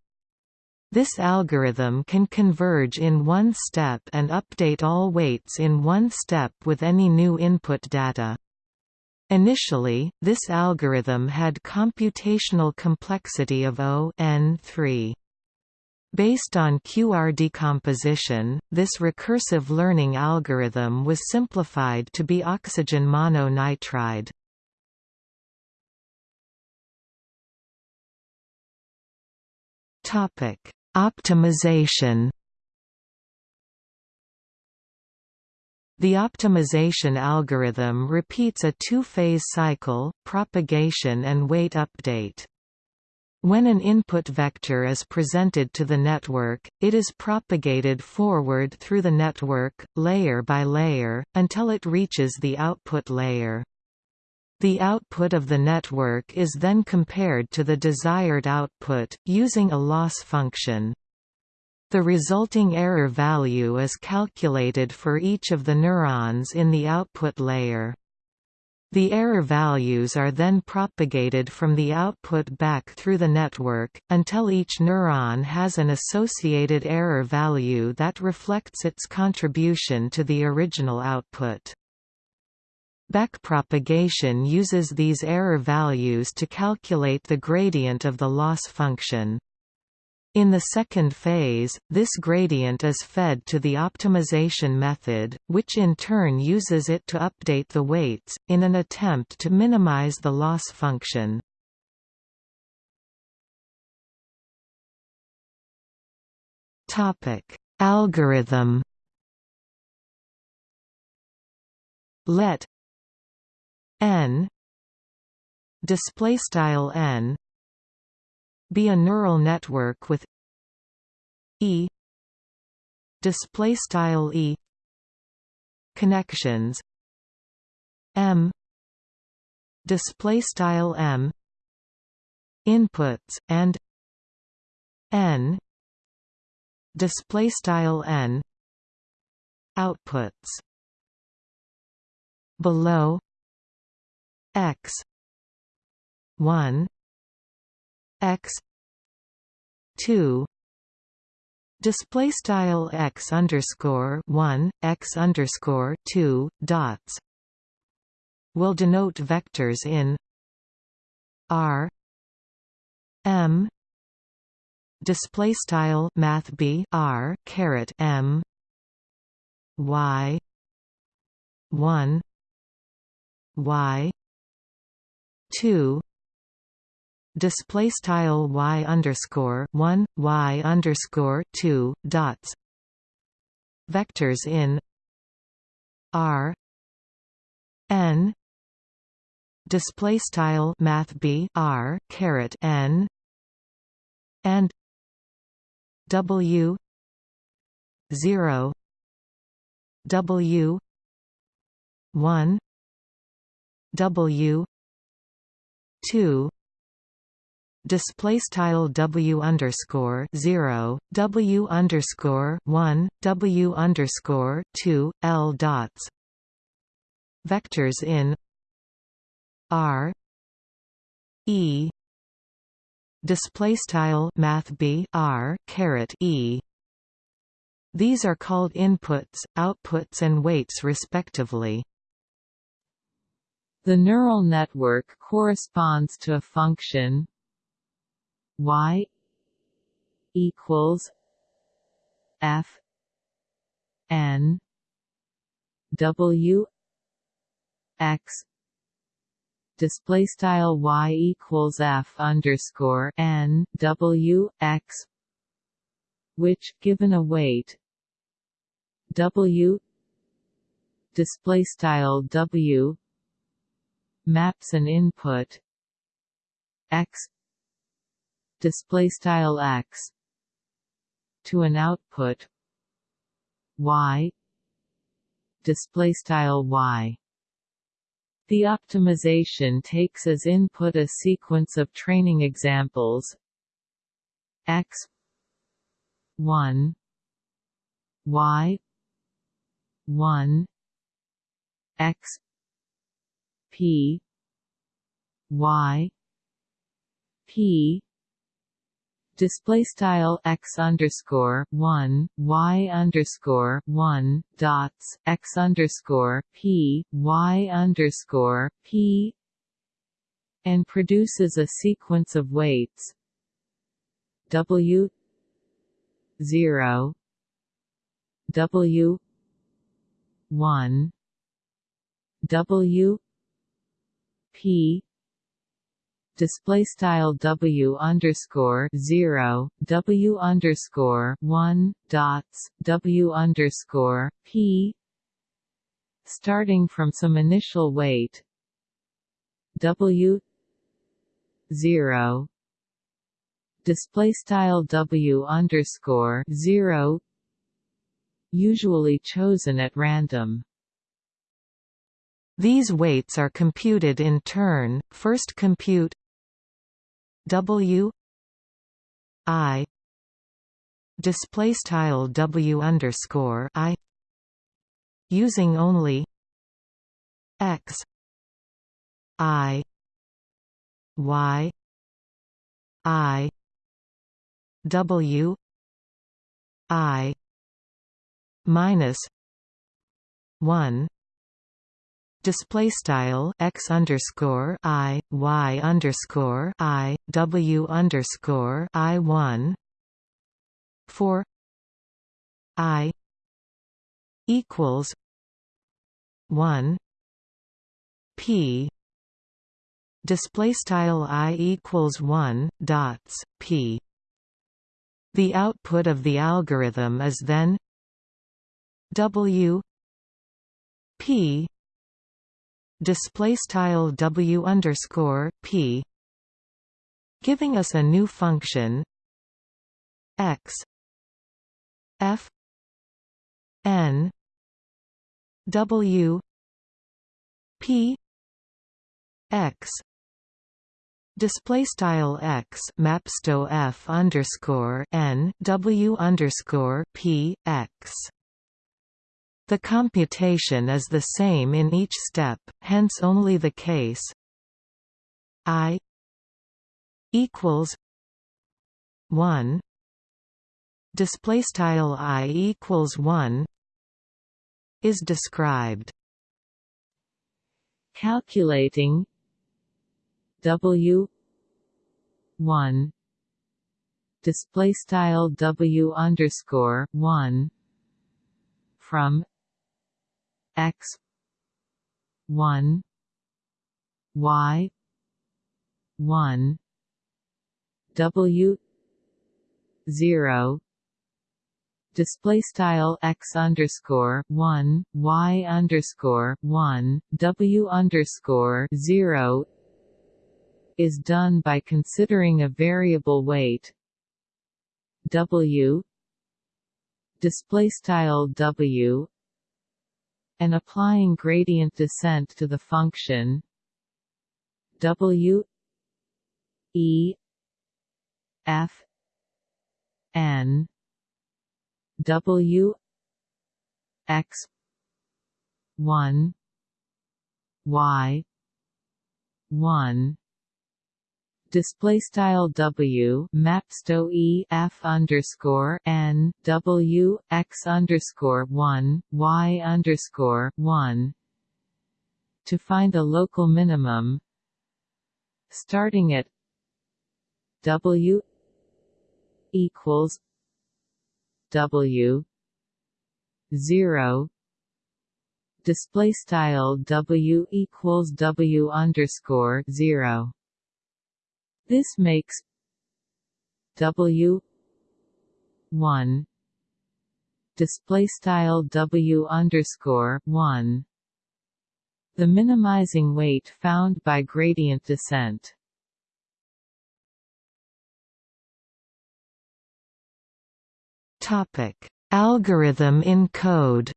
This algorithm can converge in one step and update all weights in one step with any new input data. Initially, this algorithm had computational complexity of O n 3. Based on QR decomposition, this recursive learning algorithm was simplified to be oxygen mononitride. Topic Optimization The optimization algorithm repeats a two-phase cycle, propagation and weight update. When an input vector is presented to the network, it is propagated forward through the network, layer by layer, until it reaches the output layer. The output of the network is then compared to the desired output, using a loss function. The resulting error value is calculated for each of the neurons in the output layer. The error values are then propagated from the output back through the network, until each neuron has an associated error value that reflects its contribution to the original output. Backpropagation uses these error values to calculate the gradient of the loss function. In the second phase, this gradient is fed to the optimization method, which in turn uses it to update the weights, in an attempt to minimize the loss function. Algorithm Let n. Display style n. Be a neural network with e. Display style e. Connections. M. Display style m. Inputs and n. Display style n. Outputs. Below x. 1 x. 2 display style x underscore 1 x underscore 2 dots. Will denote vectors in r. M. Display style math b r caret m. Y. 1 y 2 display style y underscore 1 y underscore 2 dots. Vectors in r. N. Display style math b r caret n. And w 0 w 1 w 2 display style w underscore 0 w underscore 1 w underscore 2 l dots. Vectors in r e. Display style math b r caret e. These are called inputs outputs and weights respectively the neural network corresponds to a function y equals f n w x display style y equals f underscore n w x which given a weight w display style w maps an input. X. Display style x. To an output. Y. Display style y. The optimization takes as input a sequence of training examples. X. 1 y. 1 x p y p. Display style x underscore one y underscore one dots x underscore p y underscore p and produces a sequence of weights. W zero. W one. W p. Display style w underscore zero w underscore one dots w underscore p. Starting from some initial weight w zero. Display style w underscore zero usually chosen at random these weights are computed in turn. First compute W I display style W underscore I using only X I Y I W I minus one display style x underscore i y underscore i w underscore i one. For i equals one. P. Display style i equals one dots p. The output of the algorithm is then w p display style w underscore p giving us a new function x f n w p x. Display style x mapsto f underscore n w underscore p x the computation is the same in each step, hence only the case i equals 1 display style i equals 1 is described. Calculating w 1 display style w underscore 1 from x. 1 y. 1 w. 0 display style x underscore one y underscore one w underscore zero is done by considering a variable weight. W. Display style w and applying gradient descent to the function w e f n W X one Y one display style W mapsto E F underscore N W X underscore one Y underscore one to find a local minimum starting at W equals W zero display style W equals W underscore zero. This makes W one display style W underscore one the minimizing weight found by gradient descent. Topic: Algorithm in code.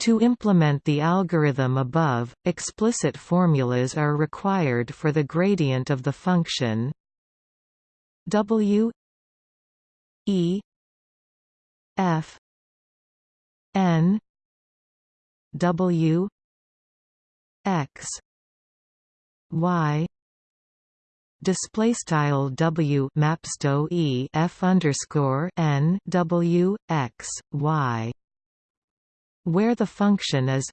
To implement the algorithm above, explicit formulas are required for the gradient of the function w e f n w x y. Display style W mapsto E F underscore N W X Y where the function is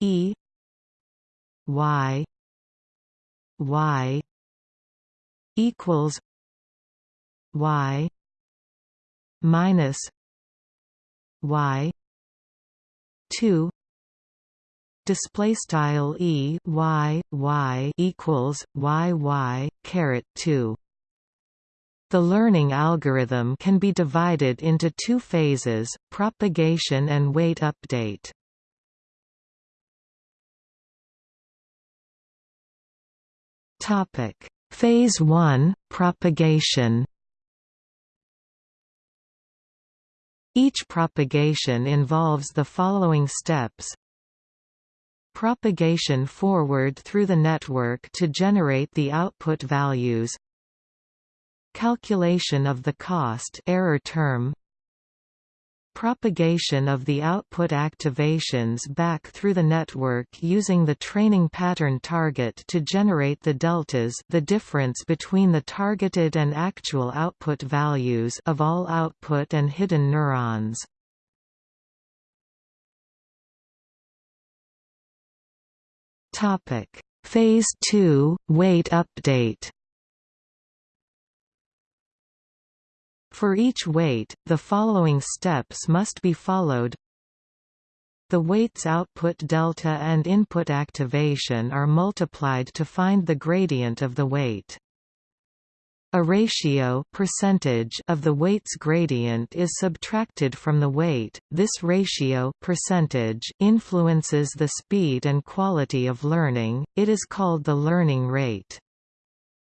E Y Y equals Y minus Y two display style e y y equals y y caret 2 the learning algorithm can be divided into two phases propagation and weight update. Topic. Phase 1 propagation. Each propagation involves the following steps. Propagation forward through the network to generate the output values calculation of the cost error term propagation of the output activations back through the network using the training pattern target to generate the deltas the difference between the targeted and actual output values of all output and hidden neurons Phase 2 Weight update. For each weight, the following steps must be followed. The weight's output delta and input activation are multiplied to find the gradient of the weight. A ratio percentage of the weight's gradient is subtracted from the weight. This ratio percentage influences the speed and quality of learning. It is called the learning rate.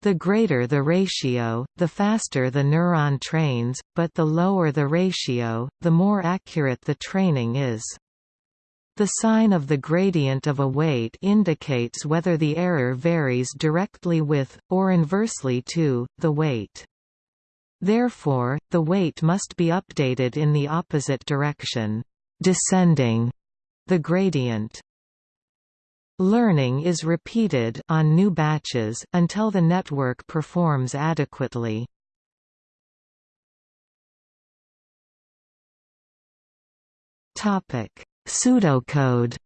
The greater the ratio, the faster the neuron trains, but the lower the ratio, the more accurate the training is. The sign of the gradient of a weight indicates whether the error varies directly with, or inversely to, the weight. Therefore, the weight must be updated in the opposite direction, descending the gradient. Learning is repeated on new batches until the network performs adequately. Topic: Pseudocode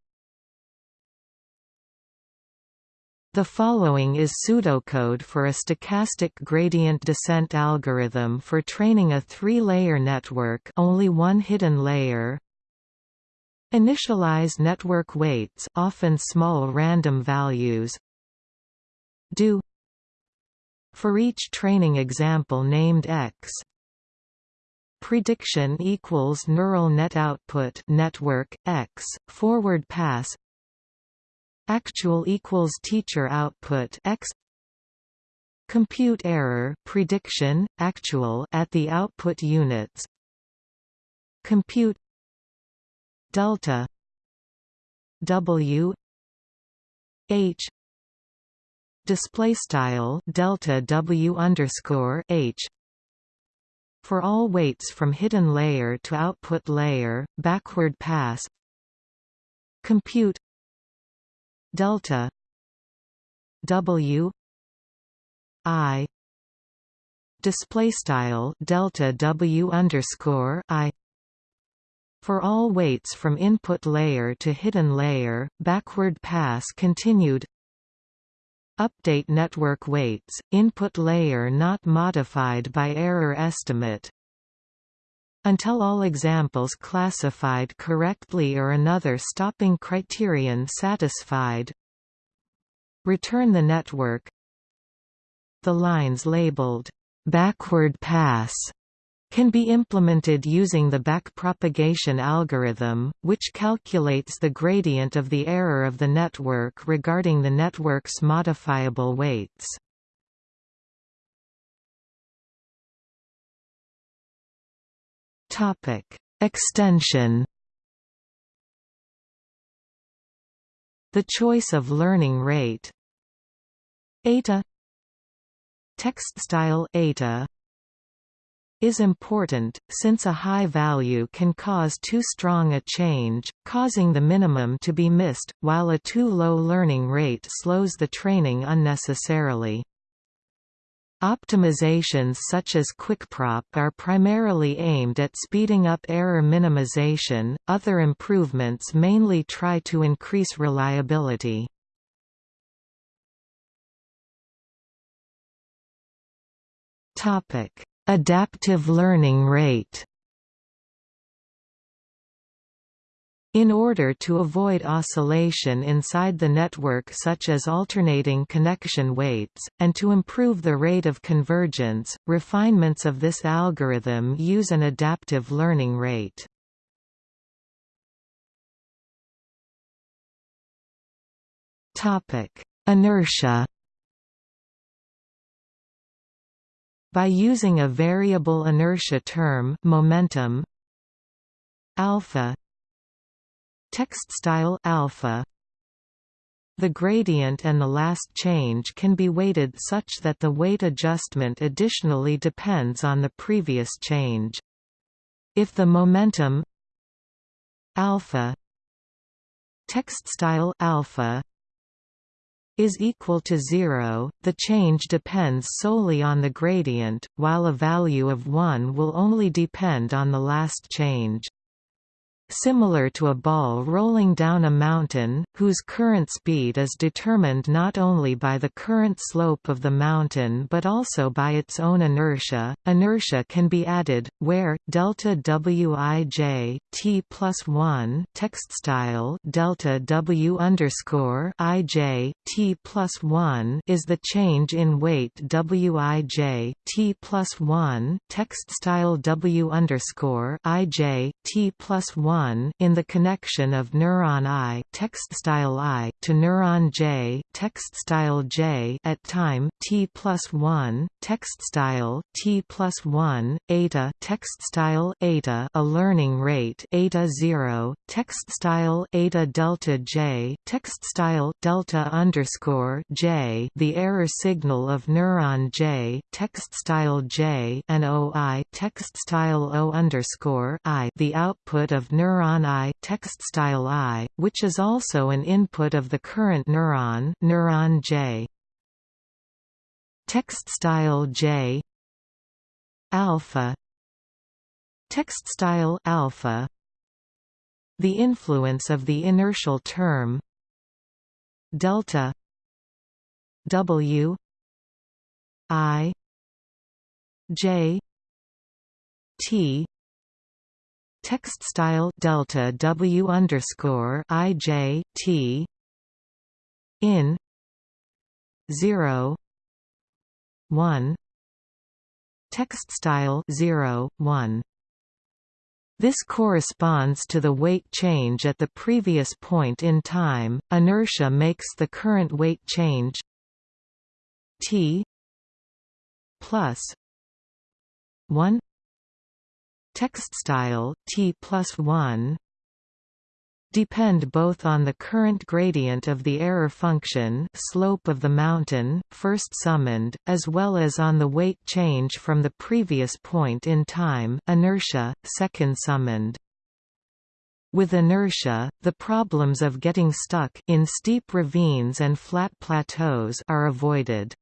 The following is pseudocode for a stochastic gradient descent algorithm for training a three-layer network only one hidden layer. Initialize network weights often small random values. Do for each training example named X. Prediction equals neural net output network x forward pass. Actual equals teacher output x. Compute error prediction actual at the output units. Compute delta w h display style delta w underscore h for all weights from hidden layer to output layer backward pass. Compute delta w i display style delta w underscore i for all weights from input layer to hidden layer backward pass continued. Update network weights input layer not modified by error estimate. Until all examples classified correctly or another stopping criterion satisfied. Return the network. The lines labeled backward pass can be implemented using the backpropagation algorithm, which calculates the gradient of the error of the network regarding the network's modifiable weights. Extension. The choice of learning rate. Eta text style eta is important, since a high value can cause too strong a change, causing the minimum to be missed, while a too low learning rate slows the training unnecessarily. Optimizations such as QuickProp are primarily aimed at speeding up error minimization, other improvements mainly try to increase reliability. Adaptive learning rate In order to avoid oscillation inside the network such as alternating connection weights, and to improve the rate of convergence, refinements of this algorithm use an adaptive learning rate. Inertia By using a variable inertia term momentum alpha Text style alpha the gradient and the last change can be weighted such that the weight adjustment additionally depends on the previous change. If the momentum alpha text style alpha is equal to zero, the change depends solely on the gradient, while a value of 1 will only depend on the last change similar to a ball rolling down a mountain, whose current speed is determined not only by the current slope of the mountain but also by its own inertia. Inertia can be added, where delta wij t plus one text style delta w underscore ij t plus one is the change in weight wij t plus one text style w underscore ij t plus one 1 in the connection of neuron I text style I to neuron J text style J at time t plus 1 text style t plus 1 eta text style eta a learning rate eta 0 text style eta delta J text style delta underscore J the error signal of neuron J text style J and OI text style O underscore I the output of neuron neuron I text style I, which is also an input of the current neuron neuron J. Text style J. Alpha. Text style alpha. The influence of the inertial term. Delta. W. I. J. T text style delta W underscore I J T in zero one text style 0 1 this corresponds to the weight change at the previous point in time. Inertia makes the current weight change t plus 1 text style t plus 1 depend both on the current gradient of the error function slope of the mountain, first summand, as well as on the weight change from the previous point in time inertia, second summand. With inertia, the problems of getting stuck in steep ravines and flat plateaus are avoided.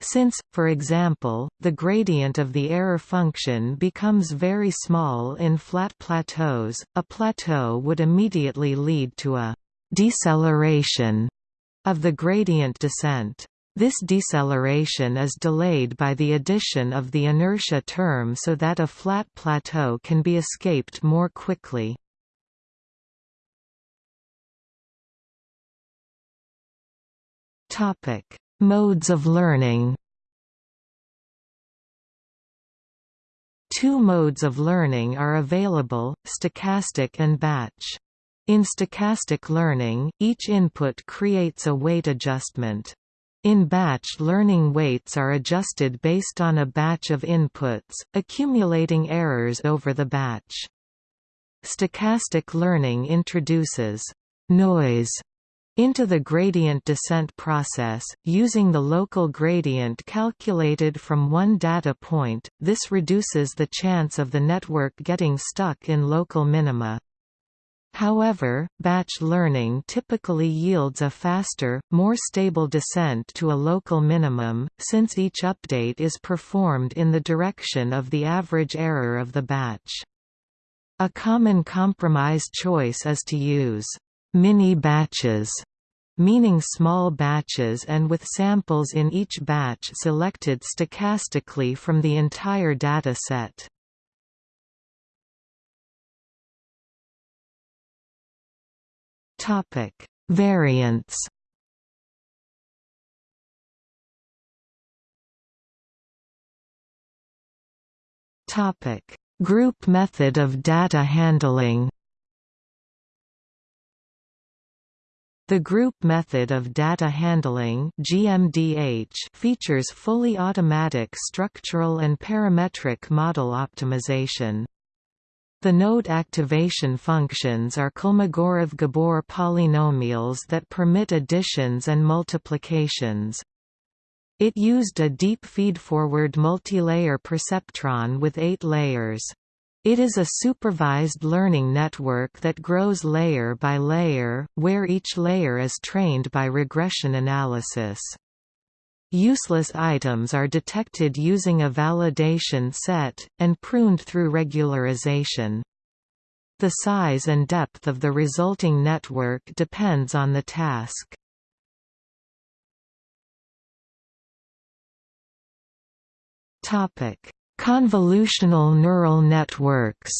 Since, for example, the gradient of the error function becomes very small in flat plateaus, a plateau would immediately lead to a deceleration of the gradient descent. This deceleration is delayed by the addition of the inertia term so that a flat plateau can be escaped more quickly. Topic: Modes of learning Two modes of learning are available, stochastic and batch. In stochastic learning, each input creates a weight adjustment. In batch learning weights are adjusted based on a batch of inputs, accumulating errors over the batch. Stochastic learning introduces noise into the gradient descent process, using the local gradient calculated from one data point, this reduces the chance of the network getting stuck in local minima. However, batch learning typically yields a faster, more stable descent to a local minimum, since each update is performed in the direction of the average error of the batch. A common compromise choice is to use mini batches meaning small batches and with samples in each batch selected stochastically from the entire data set. Topic: Variants. Topic: Group method of data handling. The group method of data handling GMDH features fully automatic structural and parametric model optimization. The node activation functions are Kolmogorov-Gabor polynomials that permit additions and multiplications. It used a deep feedforward multilayer perceptron with eight layers. It is a supervised learning network that grows layer by layer, where each layer is trained by regression analysis. Useless items are detected using a validation set, and pruned through regularization. The size and depth of the resulting network depends on the task. Convolutional neural networks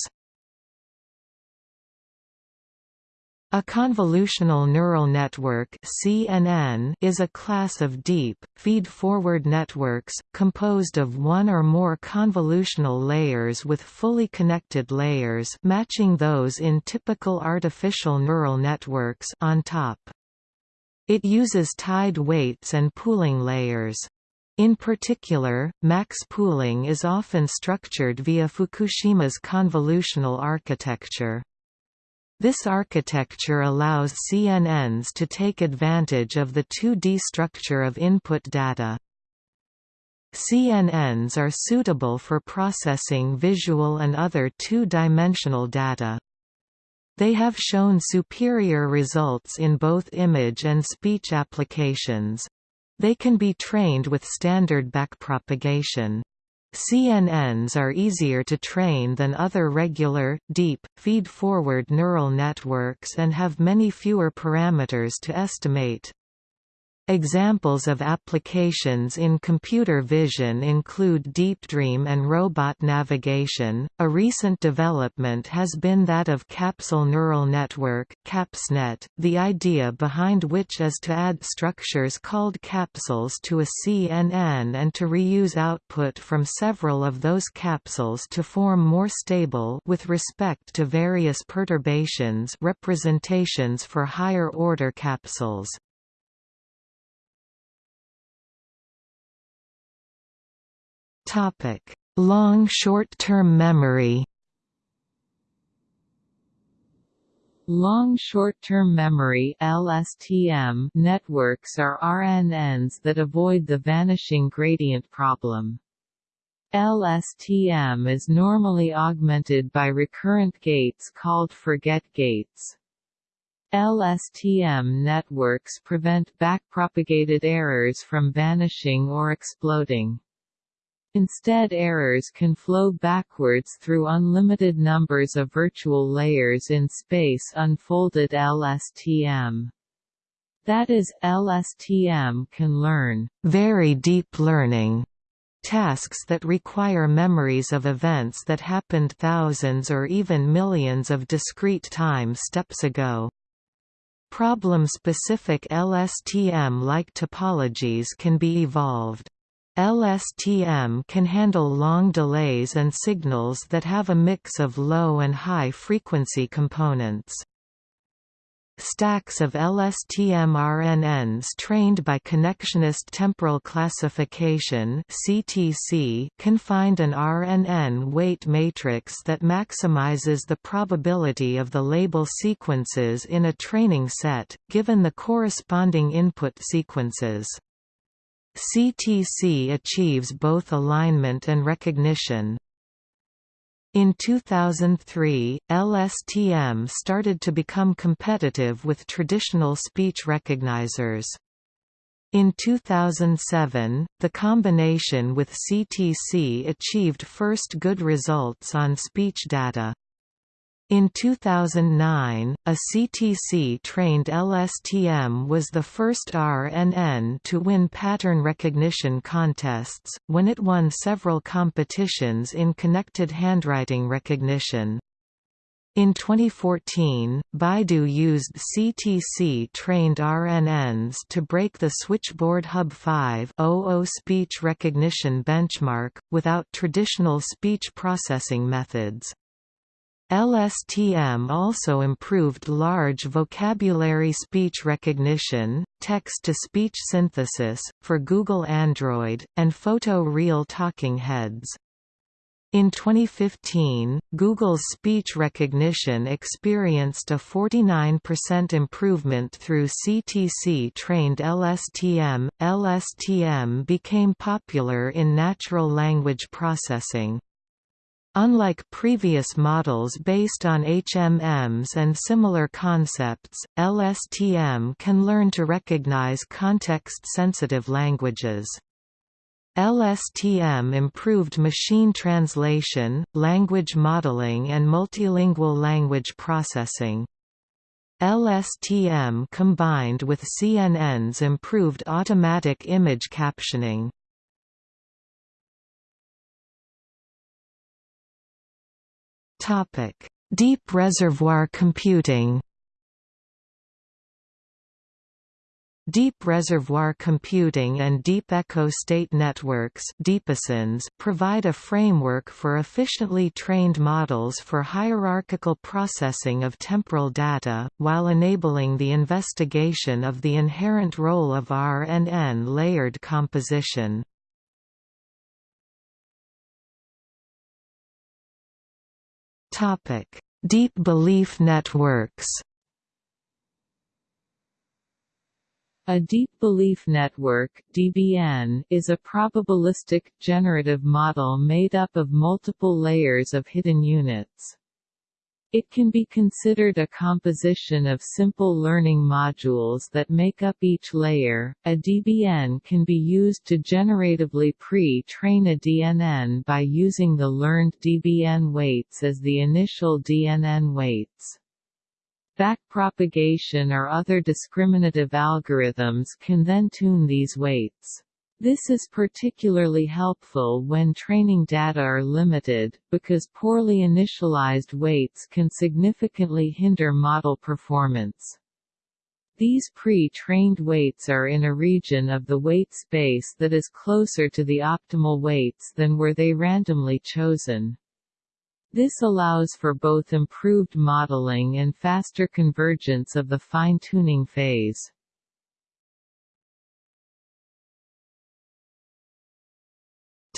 A convolutional neural network CNN is a class of deep, feed-forward networks, composed of one or more convolutional layers with fully connected layers matching those in typical artificial neural networks on top. It uses tied weights and pooling layers. In particular, max pooling is often structured via Fukushima's convolutional architecture. This architecture allows CNNs to take advantage of the 2D structure of input data. CNNs are suitable for processing visual and other two-dimensional data. They have shown superior results in both image and speech applications. They can be trained with standard backpropagation. CNNs are easier to train than other regular, deep, feed-forward neural networks and have many fewer parameters to estimate. Examples of applications in computer vision include deep dream and robot navigation. A recent development has been that of capsule neural network (CapsNet), the idea behind which is to add structures called capsules to a CNN and to reuse output from several of those capsules to form more stable with respect to various perturbations representations for higher order capsules. Topic: Long short-term memory. Long short-term memory (LSTM) networks are RNNs that avoid the vanishing gradient problem. LSTM is normally augmented by recurrent gates called forget gates. LSTM networks prevent backpropagated errors from vanishing or exploding. Instead errors can flow backwards through unlimited numbers of virtual layers in space unfolded LSTM. That is, LSTM can learn very deep learning tasks that require memories of events that happened thousands or even millions of discrete time steps ago. Problem-specific LSTM-like topologies can be evolved. LSTM can handle long delays and signals that have a mix of low and high frequency components. Stacks of LSTM RNNs trained by Connectionist Temporal Classification (CTC) can find an RNN weight matrix that maximizes the probability of the label sequences in a training set, given the corresponding input sequences. CTC achieves both alignment and recognition. In 2003, LSTM started to become competitive with traditional speech recognizers. In 2007, the combination with CTC achieved first good results on speech data. In 2009, a CTC-trained LSTM was the first RNN to win pattern recognition contests, when it won several competitions in connected handwriting recognition. In 2014, Baidu used CTC-trained RNNs to break the Switchboard Hub 5.0 speech recognition benchmark, without traditional speech processing methods. LSTM also improved large vocabulary speech recognition, text-to-speech synthesis, for Google Android, and photo-real talking heads. In 2015, Google's speech recognition experienced a 49% improvement through CTC-trained LSTM. LSTM became popular in natural language processing. Unlike previous models based on HMMs and similar concepts, LSTM can learn to recognize context-sensitive languages. LSTM improved machine translation, language modeling and multilingual language processing. LSTM combined with CNNs improved automatic image captioning. Topic: Deep reservoir computing. Deep reservoir computing and deep echo state networks provide a framework for efficiently trained models for hierarchical processing of temporal data, while enabling the investigation of the inherent role of RNN layered composition. Topic: Deep belief networks. A deep belief network (DBN) is a probabilistic generative model made up of multiple layers of hidden units. It can be considered a composition of simple learning modules that make up each layer. A DBN can be used to generatively pre-train a DNN by using the learned DBN weights as the initial DNN weights. Backpropagation or other discriminative algorithms can then tune these weights. This is particularly helpful when training data are limited, because poorly initialized weights can significantly hinder model performance. These pre-trained weights are in a region of the weight space that is closer to the optimal weights than were they randomly chosen. This allows for both improved modeling and faster convergence of the fine-tuning phase.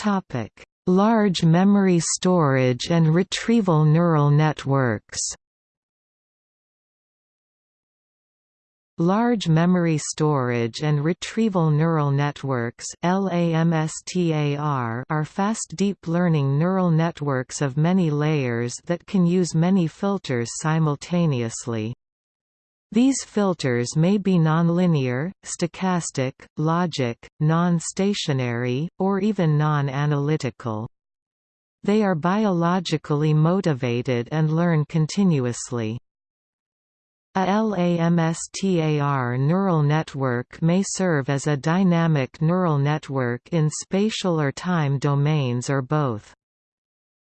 Topic: Large memory storage and retrieval neural networks. Large Memory Storage and Retrieval Neural Networks are fast deep learning neural networks of many layers that can use many filters simultaneously. These filters may be nonlinear, stochastic, logic, non-stationary, or even non-analytical. They are biologically motivated and learn continuously. A LAMSTAR neural network may serve as a dynamic neural network in spatial or time domains or both.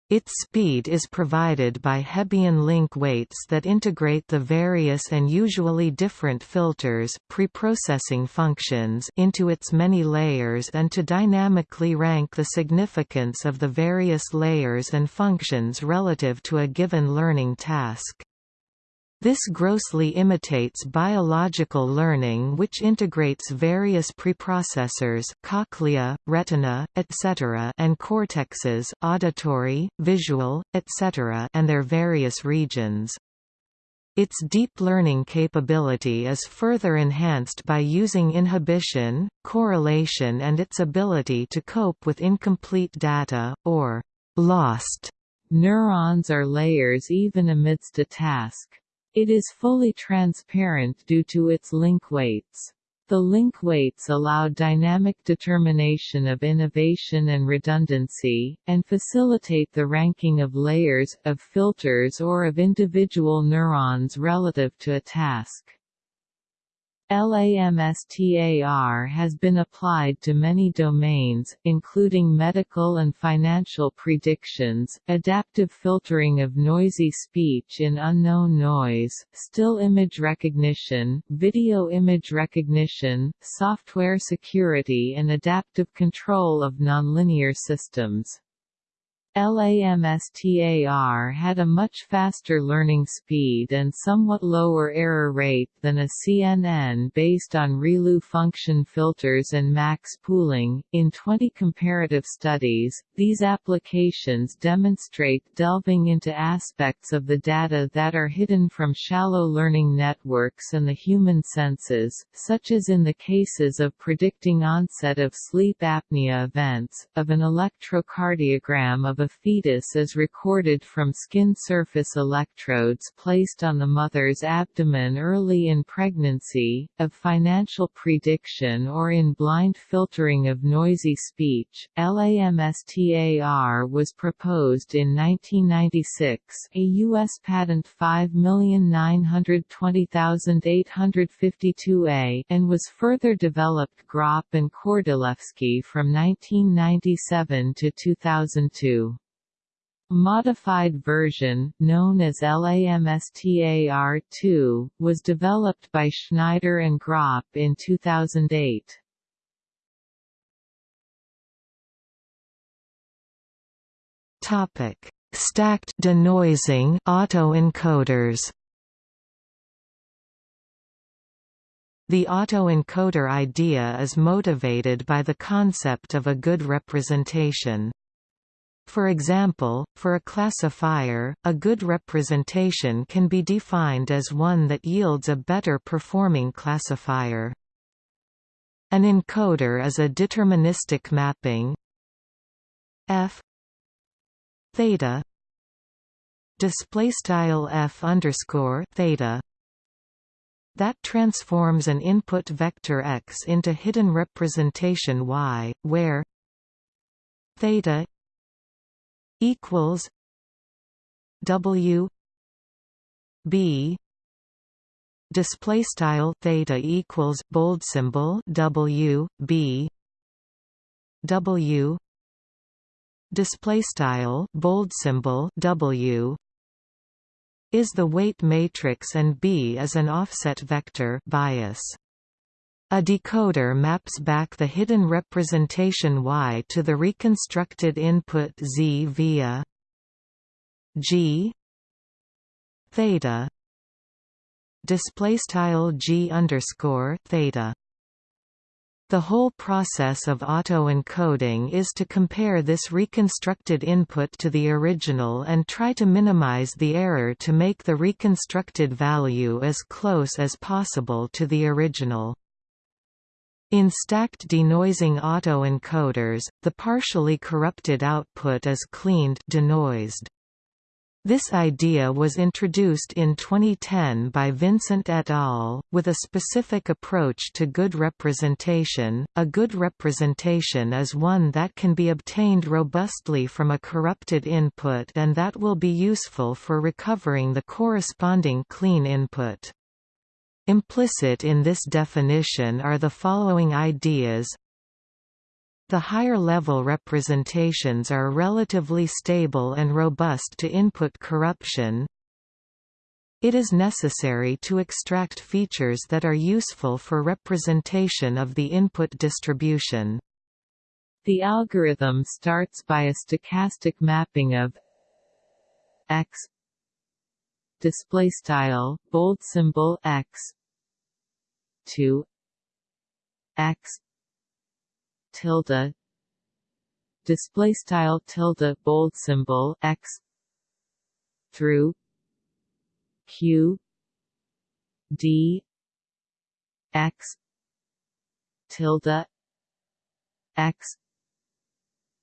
Its speed is provided by Hebbian link weights that integrate the various and usually different filters preprocessing functions into its many layers and to dynamically rank the significance of the various layers and functions relative to a given learning task. This grossly imitates biological learning which integrates various preprocessors cochlea, retina, etc. and cortexes auditory, visual, etc. and their various regions. Its deep learning capability is further enhanced by using inhibition, correlation and its ability to cope with incomplete data, or lost neurons or layers even amidst a task. It is fully transparent due to its link weights. The link weights allow dynamic determination of innovation and redundancy, and facilitate the ranking of layers, of filters or of individual neurons relative to a task. LAMSTAR has been applied to many domains, including medical and financial predictions, adaptive filtering of noisy speech in unknown noise, still image recognition, video image recognition, software security and adaptive control of nonlinear systems. LAMSTAR had a much faster learning speed and somewhat lower error rate than a CNN based on ReLU function filters and max pooling. In 20 comparative studies, these applications demonstrate delving into aspects of the data that are hidden from shallow learning networks and the human senses, such as in the cases of predicting onset of sleep apnea events, of an electrocardiogram of a fetus is recorded from skin surface electrodes placed on the mother's abdomen early in pregnancy, of financial prediction or in blind filtering of noisy speech. LAMSTAR was proposed in 1996 a U.S. patent 5920852A and was further developed Graupe and Kordylewski from 1997 to 2002. Modified version, known as LAMSTAR-2, was developed by Schneider and Graupe in 2008. Topic: Stacked denoising autoencoders. The autoencoder idea is motivated by the concept of a good representation. For example, for a classifier, a good representation can be defined as one that yields a better performing classifier. An encoder is a deterministic mapping. F. Theta. Display style f underscore theta. That transforms an input vector x into hidden representation y, where theta equals W B display style theta equals bold symbol w b w display style bold symbol w is the weight matrix and b is an offset vector bias a decoder maps back the hidden representation y to the reconstructed input z via g theta display g underscore theta. The whole process of auto-encoding is to compare this reconstructed input to the original and try to minimize the error to make the reconstructed value as close as possible to the original. In stacked denoising autoencoders, the partially corrupted output is cleaned denoised. This idea was introduced in 2010 by Vincent et al., with a specific approach to good representation. A good representation is one that can be obtained robustly from a corrupted input and that will be useful for recovering the corresponding clean input. Implicit in this definition are the following ideas the higher-level representations are relatively stable and robust to input corruption. It is necessary to extract features that are useful for representation of the input distribution. The algorithm starts by a stochastic mapping of x display style bold symbol x. 2 x. Tilde. Display style tilde bold symbol x. Through. Q. D. X. Tilde. X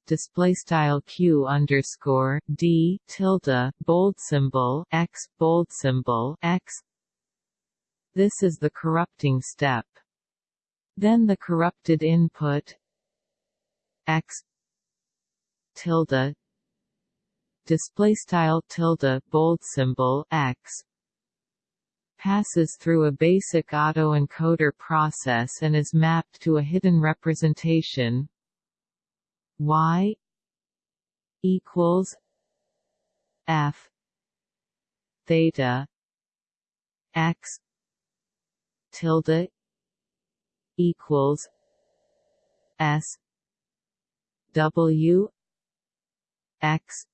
display style q underscore d tilde bold symbol x bold symbol x. This is the corrupting step. Then the corrupted input x tilde display style tilde bold symbol x passes through a basic autoencoder process and is mapped to a hidden representation y equals f theta x tilde equals s W X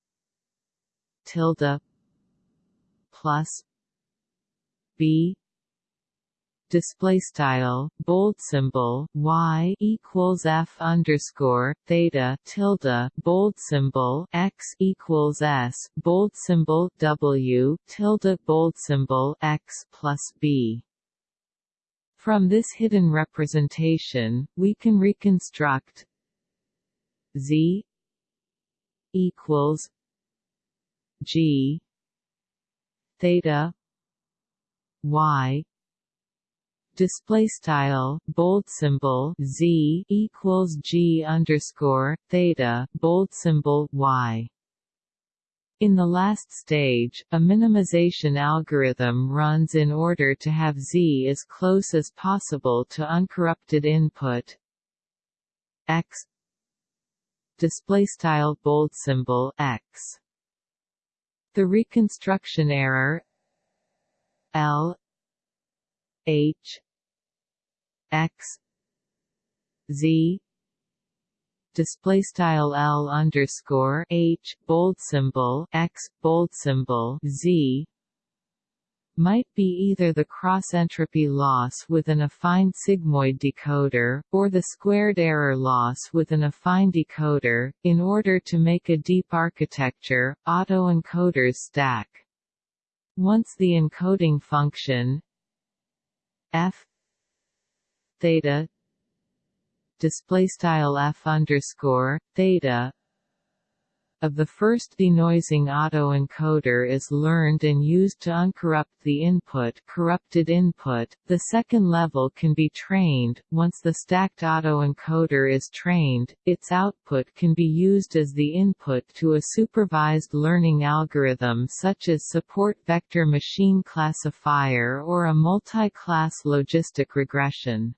tilde plus B display style bold symbol y equals f underscore theta tilde bold symbol x equals s bold symbol w tilde bold symbol x plus b. From this hidden representation, we can reconstruct Z equals G theta Y display style bold symbol Z equals G underscore theta bold symbol Y. In the last stage, a minimization algorithm runs in order to have Z as close as possible to uncorrupted input. X. Display style bold symbol x. The reconstruction error l. H x z display style l underscore h bold symbol x bold symbol z might be either the cross-entropy loss with an affine sigmoid decoder, or the squared error loss with an affine decoder, in order to make a deep architecture, autoencoders stack. Once the encoding function f theta display style f underscore theta of the first denoising autoencoder is learned and used to uncorrupt the input corrupted input. The second level can be trained. Once the stacked autoencoder is trained, its output can be used as the input to a supervised learning algorithm such as support vector machine classifier or a multi-class logistic regression.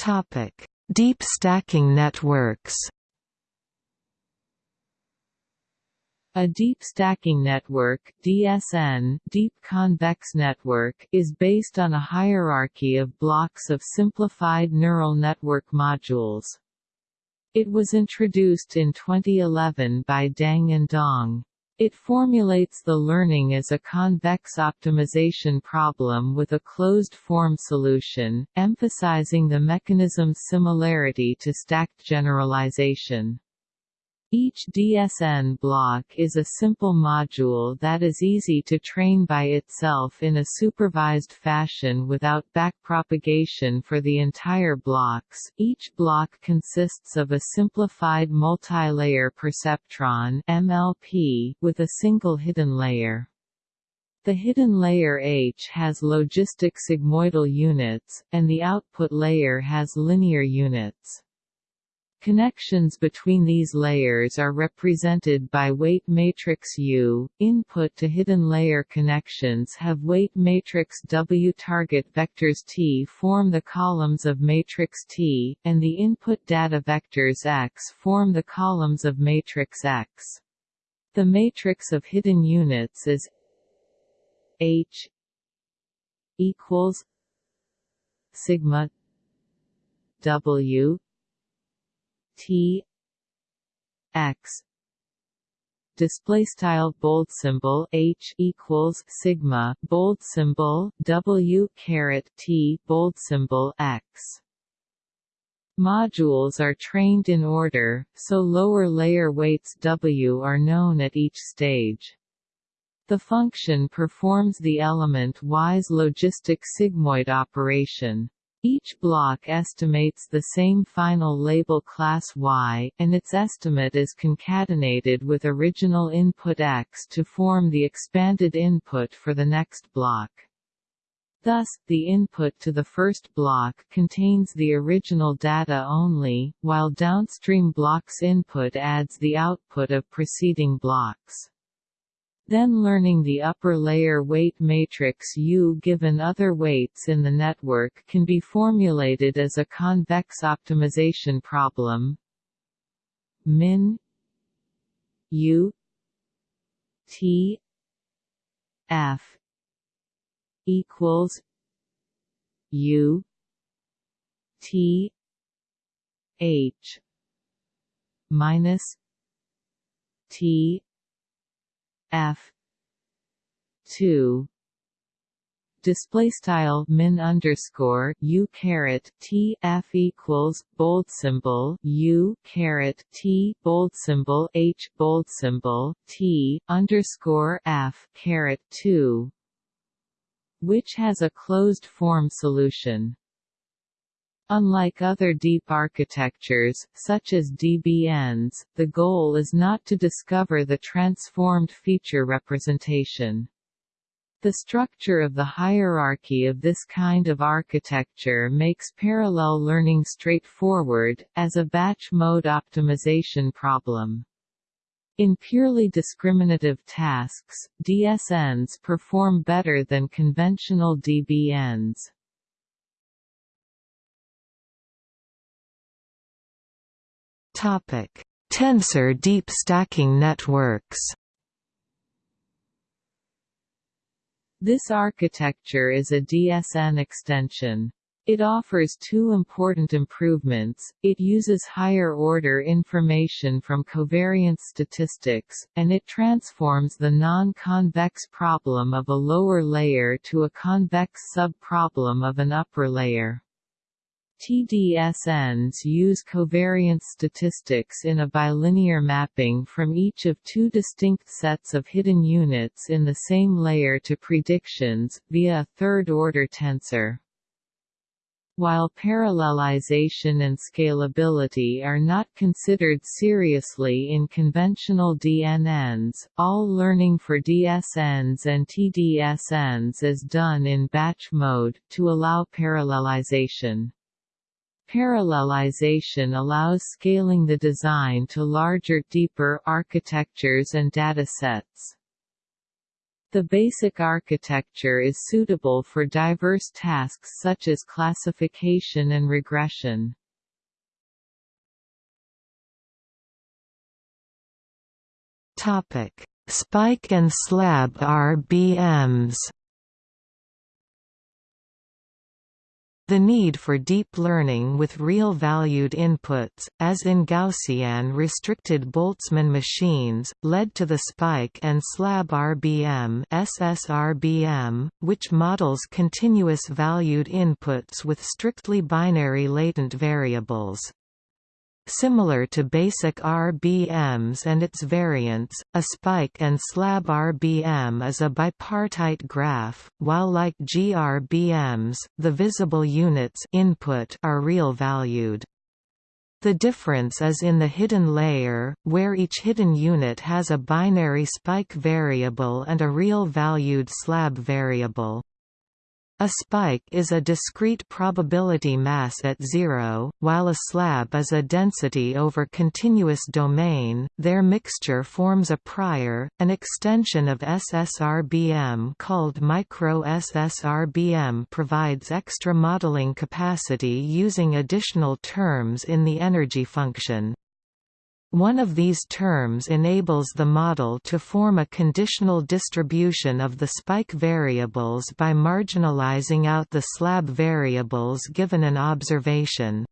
Topic: Deep stacking networks. A deep stacking network DSN, deep convex network is based on a hierarchy of blocks of simplified neural network modules. It was introduced in 2011 by Deng and Dong. It formulates the learning as a convex optimization problem with a closed-form solution, emphasizing the mechanism's similarity to stacked generalization. Each DSN block is a simple module that is easy to train by itself in a supervised fashion without backpropagation for the entire blocks. Each block consists of a simplified multi-layer perceptron (MLP) with a single hidden layer. The hidden layer H has logistic sigmoidal units, and the output layer has linear units. Connections between these layers are represented by weight matrix U. Input to hidden layer connections have weight matrix W. Target vectors T form the columns of matrix T, and the input data vectors X form the columns of matrix X. The matrix of hidden units is H equals sigma W T X display style bold symbol H equals sigma bold symbol W caret T bold symbol X Modules are trained in order, so lower layer weights W are known at each stage. The function performs the element-wise logistic sigmoid operation. Each block estimates the same final label class Y, and its estimate is concatenated with original input X to form the expanded input for the next block. Thus, the input to the first block contains the original data only, while downstream block's input adds the output of preceding blocks. Then learning the upper layer weight matrix U given other weights in the network can be formulated as a convex optimization problem. Min U T F equals U T H minus T f. 2 display style min underscore u caret t f equals bold symbol u caret t bold symbol h bold symbol t underscore f caret 2 which has a closed form solution Unlike other deep architectures, such as DBNs, the goal is not to discover the transformed feature representation. The structure of the hierarchy of this kind of architecture makes parallel learning straightforward, as a batch mode optimization problem. In purely discriminative tasks, DSNs perform better than conventional DBNs. Topic: Tensor deep stacking networks. This architecture is a DSN extension. It offers two important improvements, it uses higher-order information from covariance statistics, and it transforms the non-convex problem of a lower layer to a convex sub-problem of an upper layer. TDSNs use covariance statistics in a bilinear mapping from each of two distinct sets of hidden units in the same layer to predictions, via a third-order tensor. While parallelization and scalability are not considered seriously in conventional DNNs, all learning for DSNs and TDSNs is done in batch mode, to allow parallelization. Parallelization allows scaling the design to larger deeper architectures and datasets. The basic architecture is suitable for diverse tasks such as classification and regression. Topic: Spike and slab RBMs. The need for deep learning with real-valued inputs, as in Gaussian restricted Boltzmann machines, led to the spike and slab RBM SSRBM, which models continuous valued inputs with strictly binary latent variables. Similar to basic RBMs and its variants, a spike and slab RBM is a bipartite graph, while like GRBMs, the visible units input are real-valued. The difference is in the hidden layer, where each hidden unit has a binary spike variable and a real-valued slab variable. A spike is a discrete probability mass at zero, while a slab is a density over continuous domain. Their mixture forms a prior, an extension of SSRBM called micro-SSRBM provides extra modeling capacity using additional terms in the energy function. One of these terms enables the model to form a conditional distribution of the spike variables by marginalizing out the slab variables given an observation.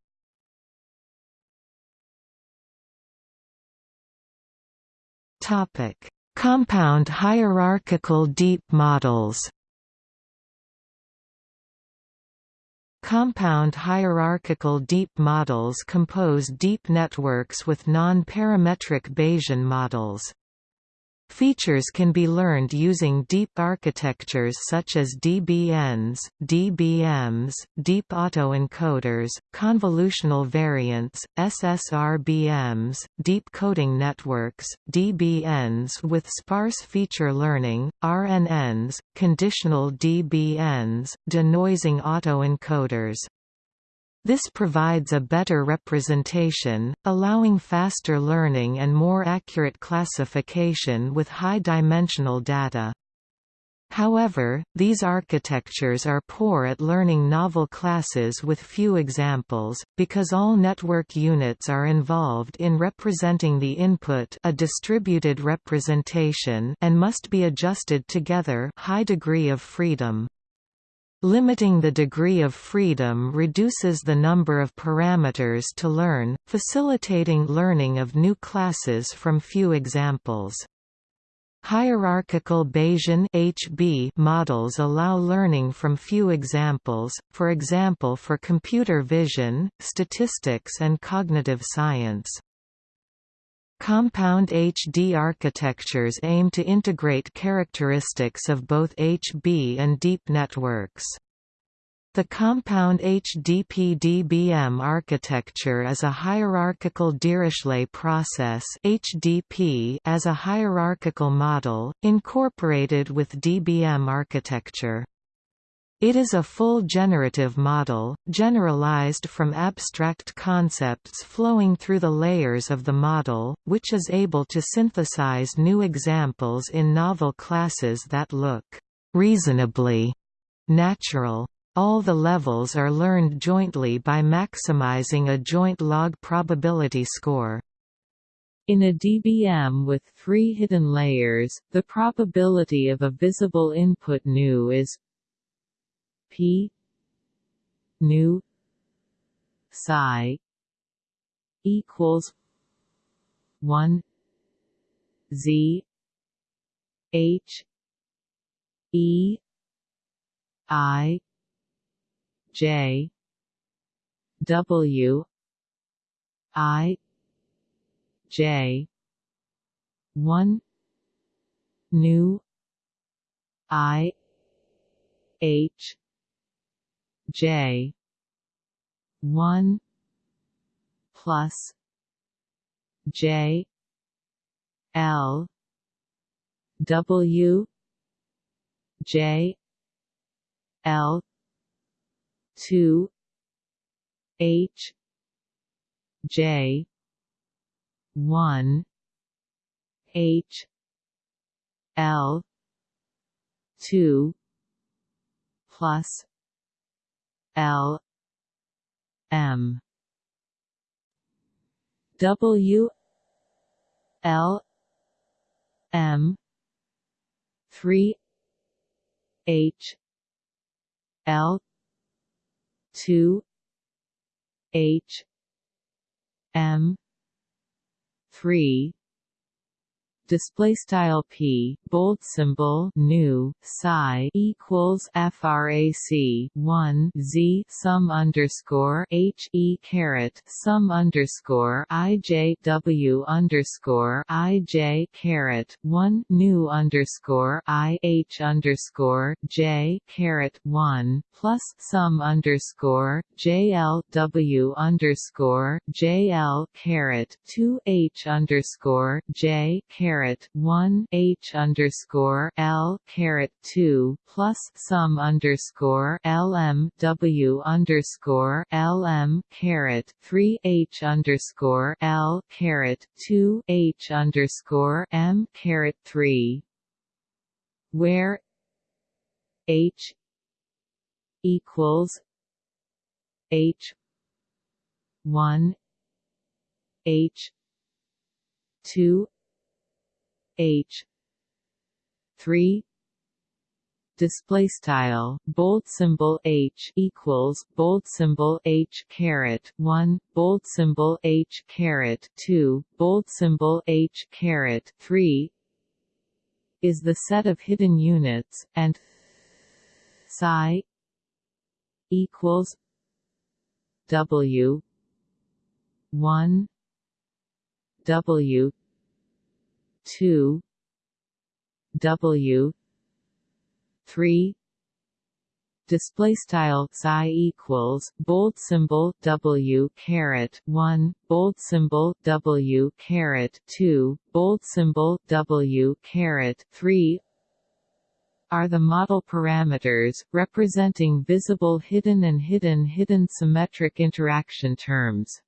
Compound hierarchical deep models Compound hierarchical deep models compose deep networks with non-parametric Bayesian models. Features can be learned using deep architectures such as DBNs, DBMs, deep autoencoders, convolutional variants, SSRBMs, deep coding networks, DBNs with sparse feature learning, RNNs, conditional DBNs, denoising autoencoders, this provides a better representation, allowing faster learning and more accurate classification with high-dimensional data. However, these architectures are poor at learning novel classes with few examples, because all network units are involved in representing the input a distributed representation and must be adjusted together high degree of freedom. Limiting the degree of freedom reduces the number of parameters to learn, facilitating learning of new classes from few examples. Hierarchical Bayesian HB models allow learning from few examples, for example for computer vision, statistics and cognitive science. Compound HD architectures aim to integrate characteristics of both HB and deep networks. The compound HDP-DBM architecture is a hierarchical Dirichlet process HDP as a hierarchical model, incorporated with DBM architecture. It is a full generative model, generalized from abstract concepts flowing through the layers of the model, which is able to synthesize new examples in novel classes that look reasonably natural. All the levels are learned jointly by maximizing a joint log probability score. In a DBM with three hidden layers, the probability of a visible input nu is P. Nu. Psi. Equals one. Z. H. E. I. J. W. I. J. one. Nu. I. H J. one plus J. L. W. J. L. two H. J. one H. L. two plus L M. W L M. three H L. two H M. three display style p bold symbol new psi equals frac 1 z sum underscore h e caret sum underscore i j w underscore i j caret 1 new underscore i h underscore j caret 1 plus sum underscore j l w underscore j l caret 2 h underscore j caret caret one H underscore L caret two plus sum underscore L M W underscore L M caret three H underscore L caret two H underscore M caret three. Where H equals H one H two H. three. Display style bold symbol H equals bold symbol H caret 1 bold symbol H caret 2 bold symbol H caret 3 is the set of hidden units and psi equals W 1 W two W three display style psi equals bold symbol W caret 1 bold symbol W caret 2 bold symbol W caret 3 are the model parameters representing visible hidden and hidden hidden symmetric interaction terms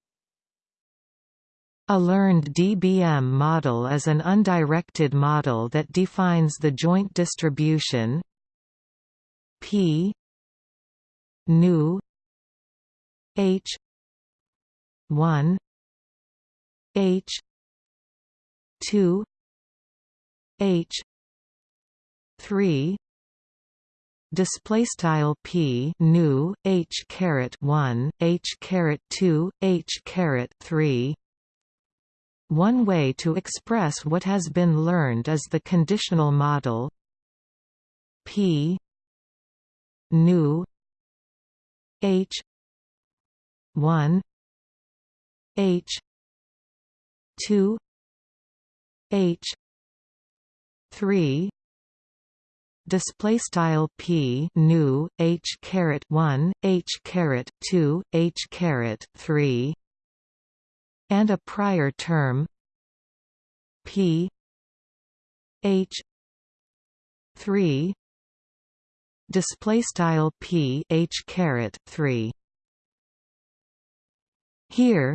a learned DBM model is an undirected model that defines the joint distribution P nu H 1 H 2 H 3 display style p nu h caret 1 h caret 2 h caret 3 one way to express what has been learned is the conditional model. P nu H 1 H 2 H 3 display style p nu h caret 1 h caret 2 h caret 3 and a prior term P H three display style P H caret three. Here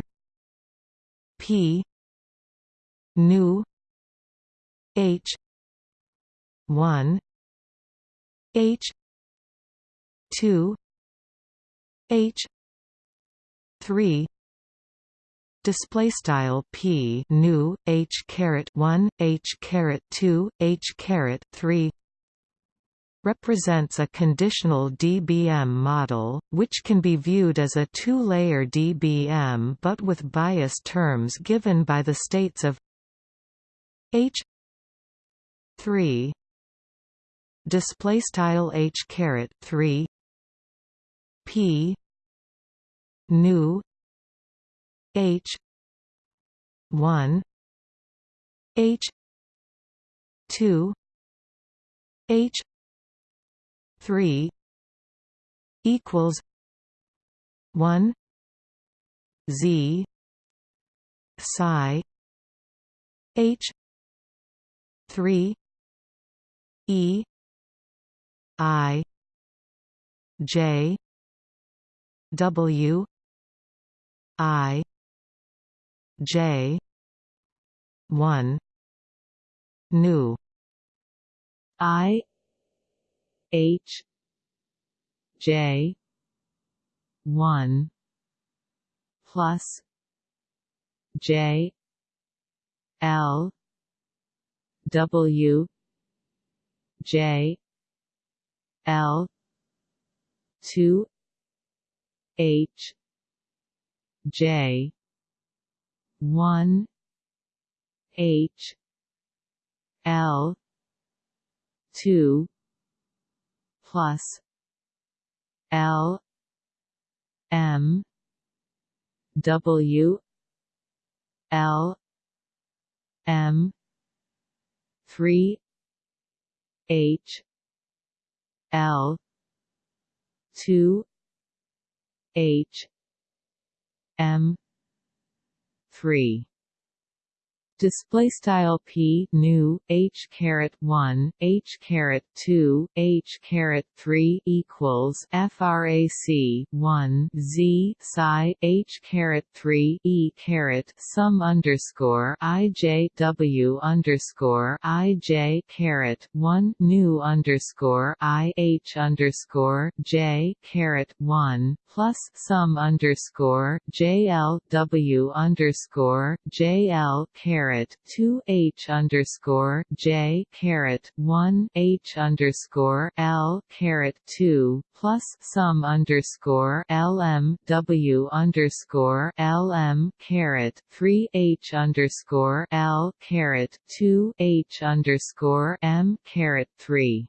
P nu H one H two H three display style p nu h caret 1 h caret 2 h caret 3 represents a conditional DBM model, which can be viewed as a two-layer DBM but with bias terms given by the states of H 3 display style H caret 3 P nu H. one. H. two. H. three. Equals one. Z. psi. H. three. E. I. J. W. I J. one. Nu. I. H. J. one. Plus J. L. W. J. L. two. H. J one H L two plus L M W L M three H L two H M three display style p new h caret 1 h caret 2 h caret 3 equals frac 1 z psi h caret 3 e caret sum underscore i j w underscore i j caret 1 new underscore i h underscore j caret 1 plus sum underscore j l w underscore j l caret caret two H underscore J caret one H underscore L caret two plus sum underscore L M W underscore L M caret three H underscore L caret two H underscore M caret three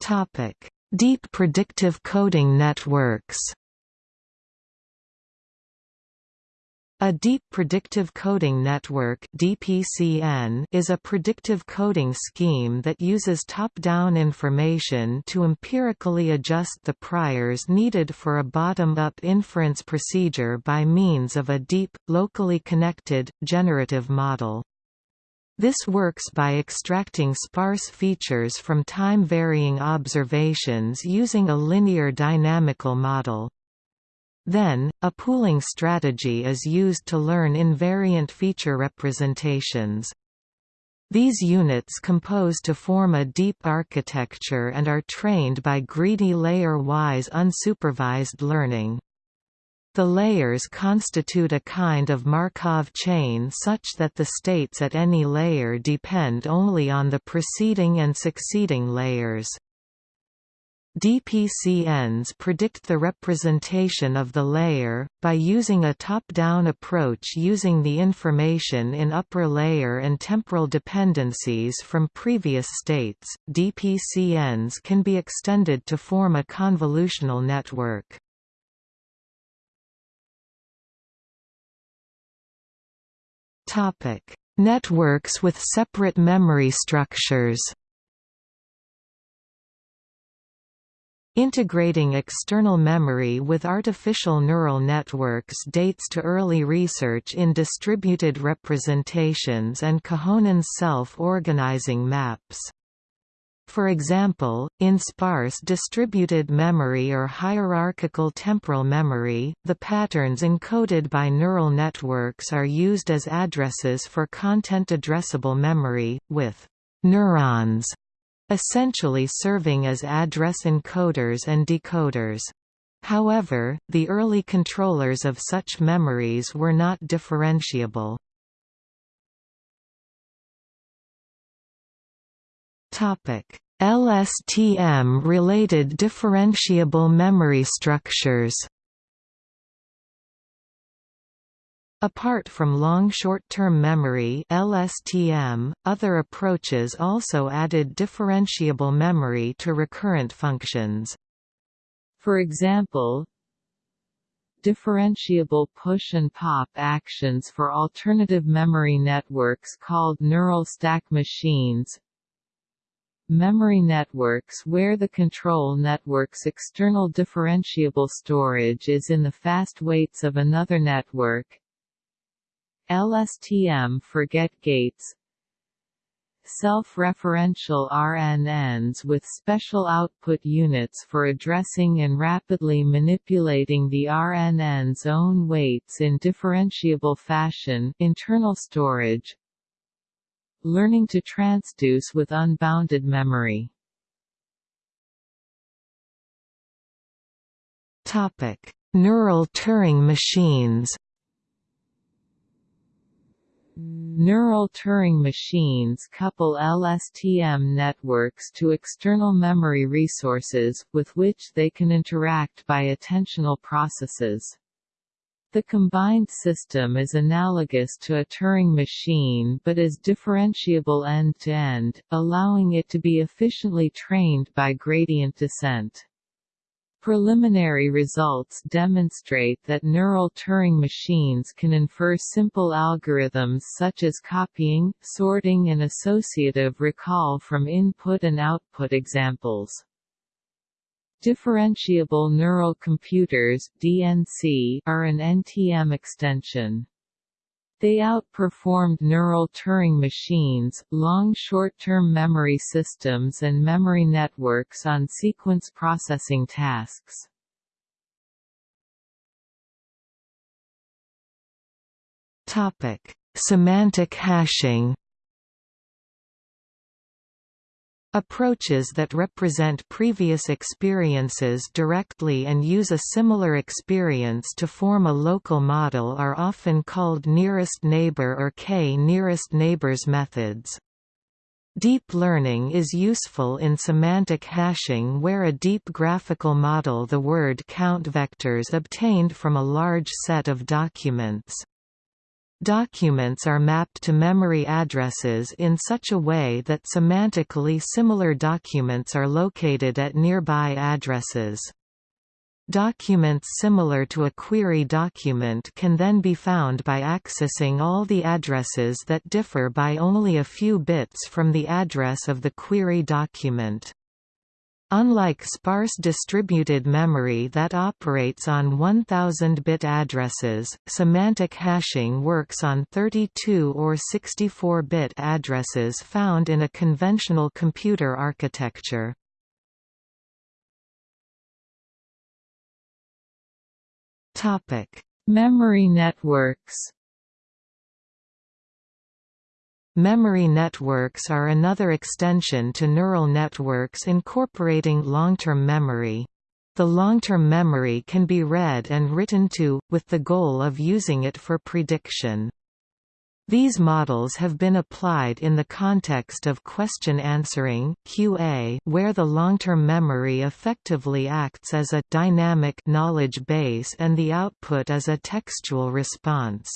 Topic: Deep predictive coding networks. A Deep Predictive Coding Network (DPCN) is a predictive coding scheme that uses top-down information to empirically adjust the priors needed for a bottom-up inference procedure by means of a deep, locally connected, generative model. This works by extracting sparse features from time-varying observations using a linear dynamical model. Then, a pooling strategy is used to learn invariant feature representations. These units compose to form a deep architecture and are trained by greedy layer-wise unsupervised learning. The layers constitute a kind of Markov chain such that the states at any layer depend only on the preceding and succeeding layers. DPCNs predict the representation of the layer, by using a top-down approach using the information in upper layer and temporal dependencies from previous states. DPCNs can be extended to form a convolutional network. Networks with separate memory structures. Integrating external memory with artificial neural networks dates to early research in distributed representations and Kohonen's self-organizing maps. For example, in sparse distributed memory or hierarchical temporal memory, the patterns encoded by neural networks are used as addresses for content-addressable memory, with neurons essentially serving as address encoders and decoders. However, the early controllers of such memories were not differentiable. LSTM-related differentiable memory structures Apart from long short-term memory LSTM, other approaches also added differentiable memory to recurrent functions. For example, differentiable push and pop actions for alternative memory networks called neural stack machines memory networks where the control network's external differentiable storage is in the fast weights of another network LSTM forget gates. Self-referential RNNs with special output units for addressing and rapidly manipulating the RNN's own weights in differentiable fashion internal storage. Learning to transduce with unbounded memory. Topic. Neural Turing machines Neural Turing machines couple LSTM networks to external memory resources, with which they can interact by attentional processes. The combined system is analogous to a Turing machine but is differentiable end-to-end, -end, allowing it to be efficiently trained by gradient descent. Preliminary results demonstrate that neural Turing machines can infer simple algorithms such as copying, sorting and associative recall from input and output examples. Differentiable neural computers DNC, are an NTM extension. They outperformed neural Turing machines, long short-term memory systems and memory networks on sequence processing tasks. Semantic hashing Approaches that represent previous experiences directly and use a similar experience to form a local model are often called nearest neighbor or k-nearest neighbors methods. Deep learning is useful in semantic hashing where a deep graphical model the word count vectors obtained from a large set of documents. Documents are mapped to memory addresses in such a way that semantically similar documents are located at nearby addresses. Documents similar to a query document can then be found by accessing all the addresses that differ by only a few bits from the address of the query document. Unlike sparse distributed memory that operates on 1000-bit addresses, semantic hashing works on 32 or 64-bit addresses found in a conventional computer architecture. Memory networks Memory networks are another extension to neural networks incorporating long-term memory. The long-term memory can be read and written to, with the goal of using it for prediction. These models have been applied in the context of question answering (QA), where the long-term memory effectively acts as a dynamic knowledge base and the output is a textual response.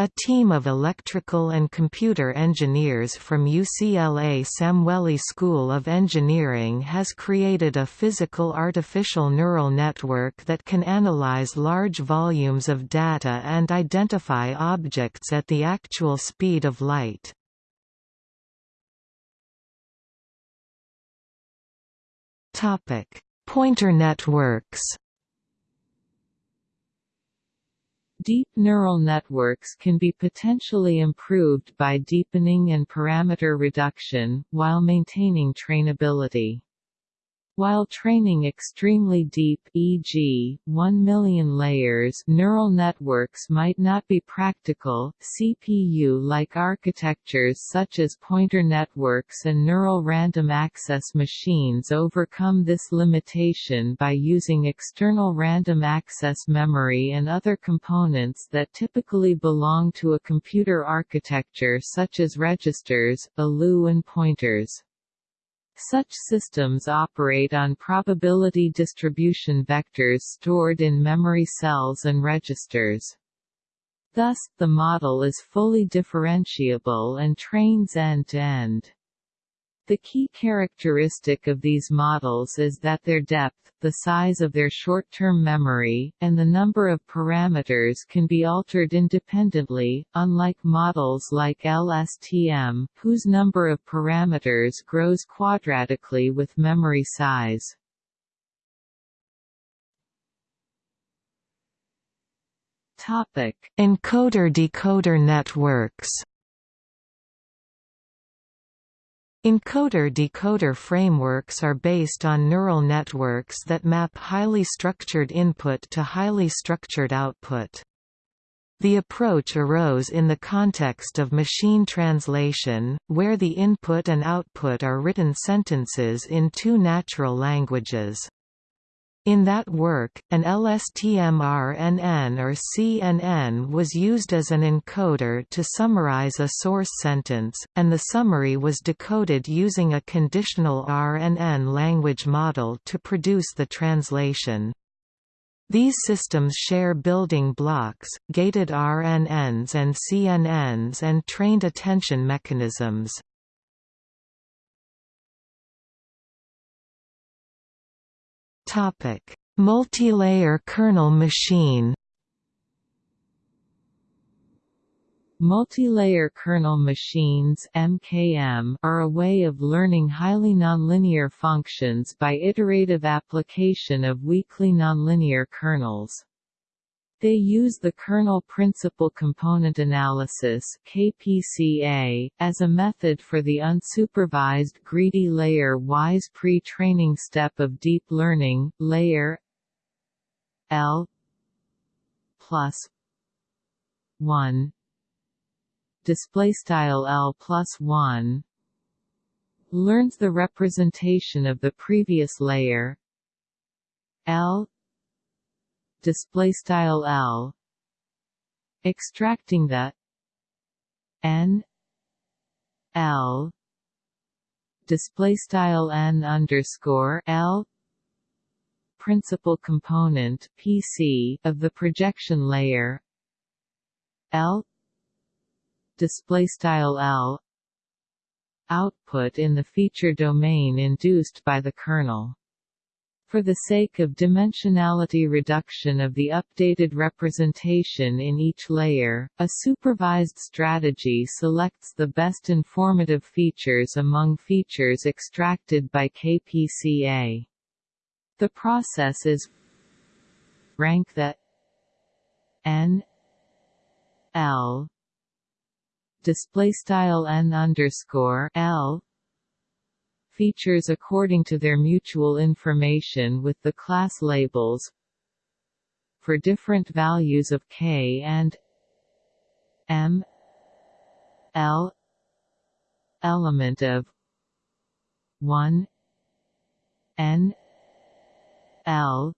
A team of electrical and computer engineers from UCLA Samueli School of Engineering has created a physical artificial neural network that can analyze large volumes of data and identify objects at the actual speed of light. Pointer networks Deep neural networks can be potentially improved by deepening and parameter reduction, while maintaining trainability. While training extremely deep e.g., 1 million layers neural networks might not be practical, CPU-like architectures such as pointer networks and neural random access machines overcome this limitation by using external random access memory and other components that typically belong to a computer architecture such as registers, ALU and pointers. Such systems operate on probability distribution vectors stored in memory cells and registers. Thus, the model is fully differentiable and trains end-to-end. -end. The key characteristic of these models is that their depth, the size of their short-term memory, and the number of parameters can be altered independently, unlike models like LSTM, whose number of parameters grows quadratically with memory size. Topic: Encoder-decoder networks Encoder-decoder frameworks are based on neural networks that map highly structured input to highly structured output. The approach arose in the context of machine translation, where the input and output are written sentences in two natural languages. In that work, an LSTM-RNN or CNN was used as an encoder to summarize a source sentence, and the summary was decoded using a conditional RNN language model to produce the translation. These systems share building blocks, gated RNNs and CNNs and trained attention mechanisms. Topic: Multilayer kernel machine. Multilayer kernel machines MKM are a way of learning highly nonlinear functions by iterative application of weakly nonlinear kernels. They use the kernel principal component analysis KPCA, as a method for the unsupervised greedy layer-wise pre-training step of deep learning, layer L plus 1 display style L plus 1 learns the representation of the previous layer L display style L. Extracting the N L. Display style N underscore L. Principal component PC of the projection layer. L. Display style L. Output in the feature domain induced by the kernel for the sake of dimensionality reduction of the updated representation in each layer, a supervised strategy selects the best informative features among features extracted by KPCA. The process is rank the n l display style n underscore l features according to their mutual information with the class labels for different values of k and m l element of 1 n l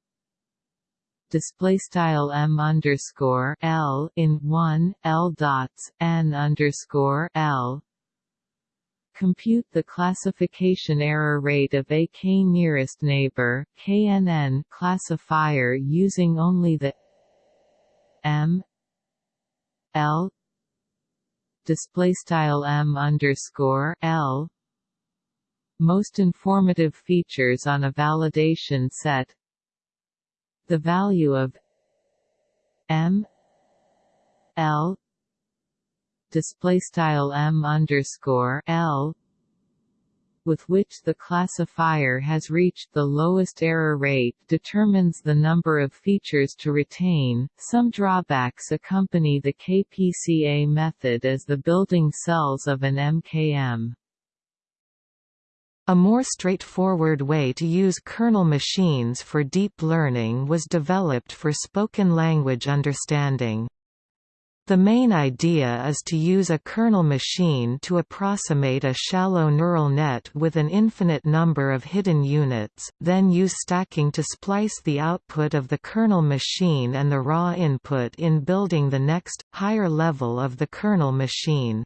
display style m underscore l in 1 l dots n underscore l Compute the classification error rate of a k-nearest neighbor KNN classifier using only the m l display style m underscore l. Most informative features on a validation set. The value of m l display style m underscore l with which the classifier has reached the lowest error rate determines the number of features to retain. Some drawbacks accompany the KPCA method as the building cells of an MKM. A more straightforward way to use kernel machines for deep learning was developed for spoken language understanding. The main idea is to use a kernel machine to approximate a shallow neural net with an infinite number of hidden units, then use stacking to splice the output of the kernel machine and the raw input in building the next, higher level of the kernel machine.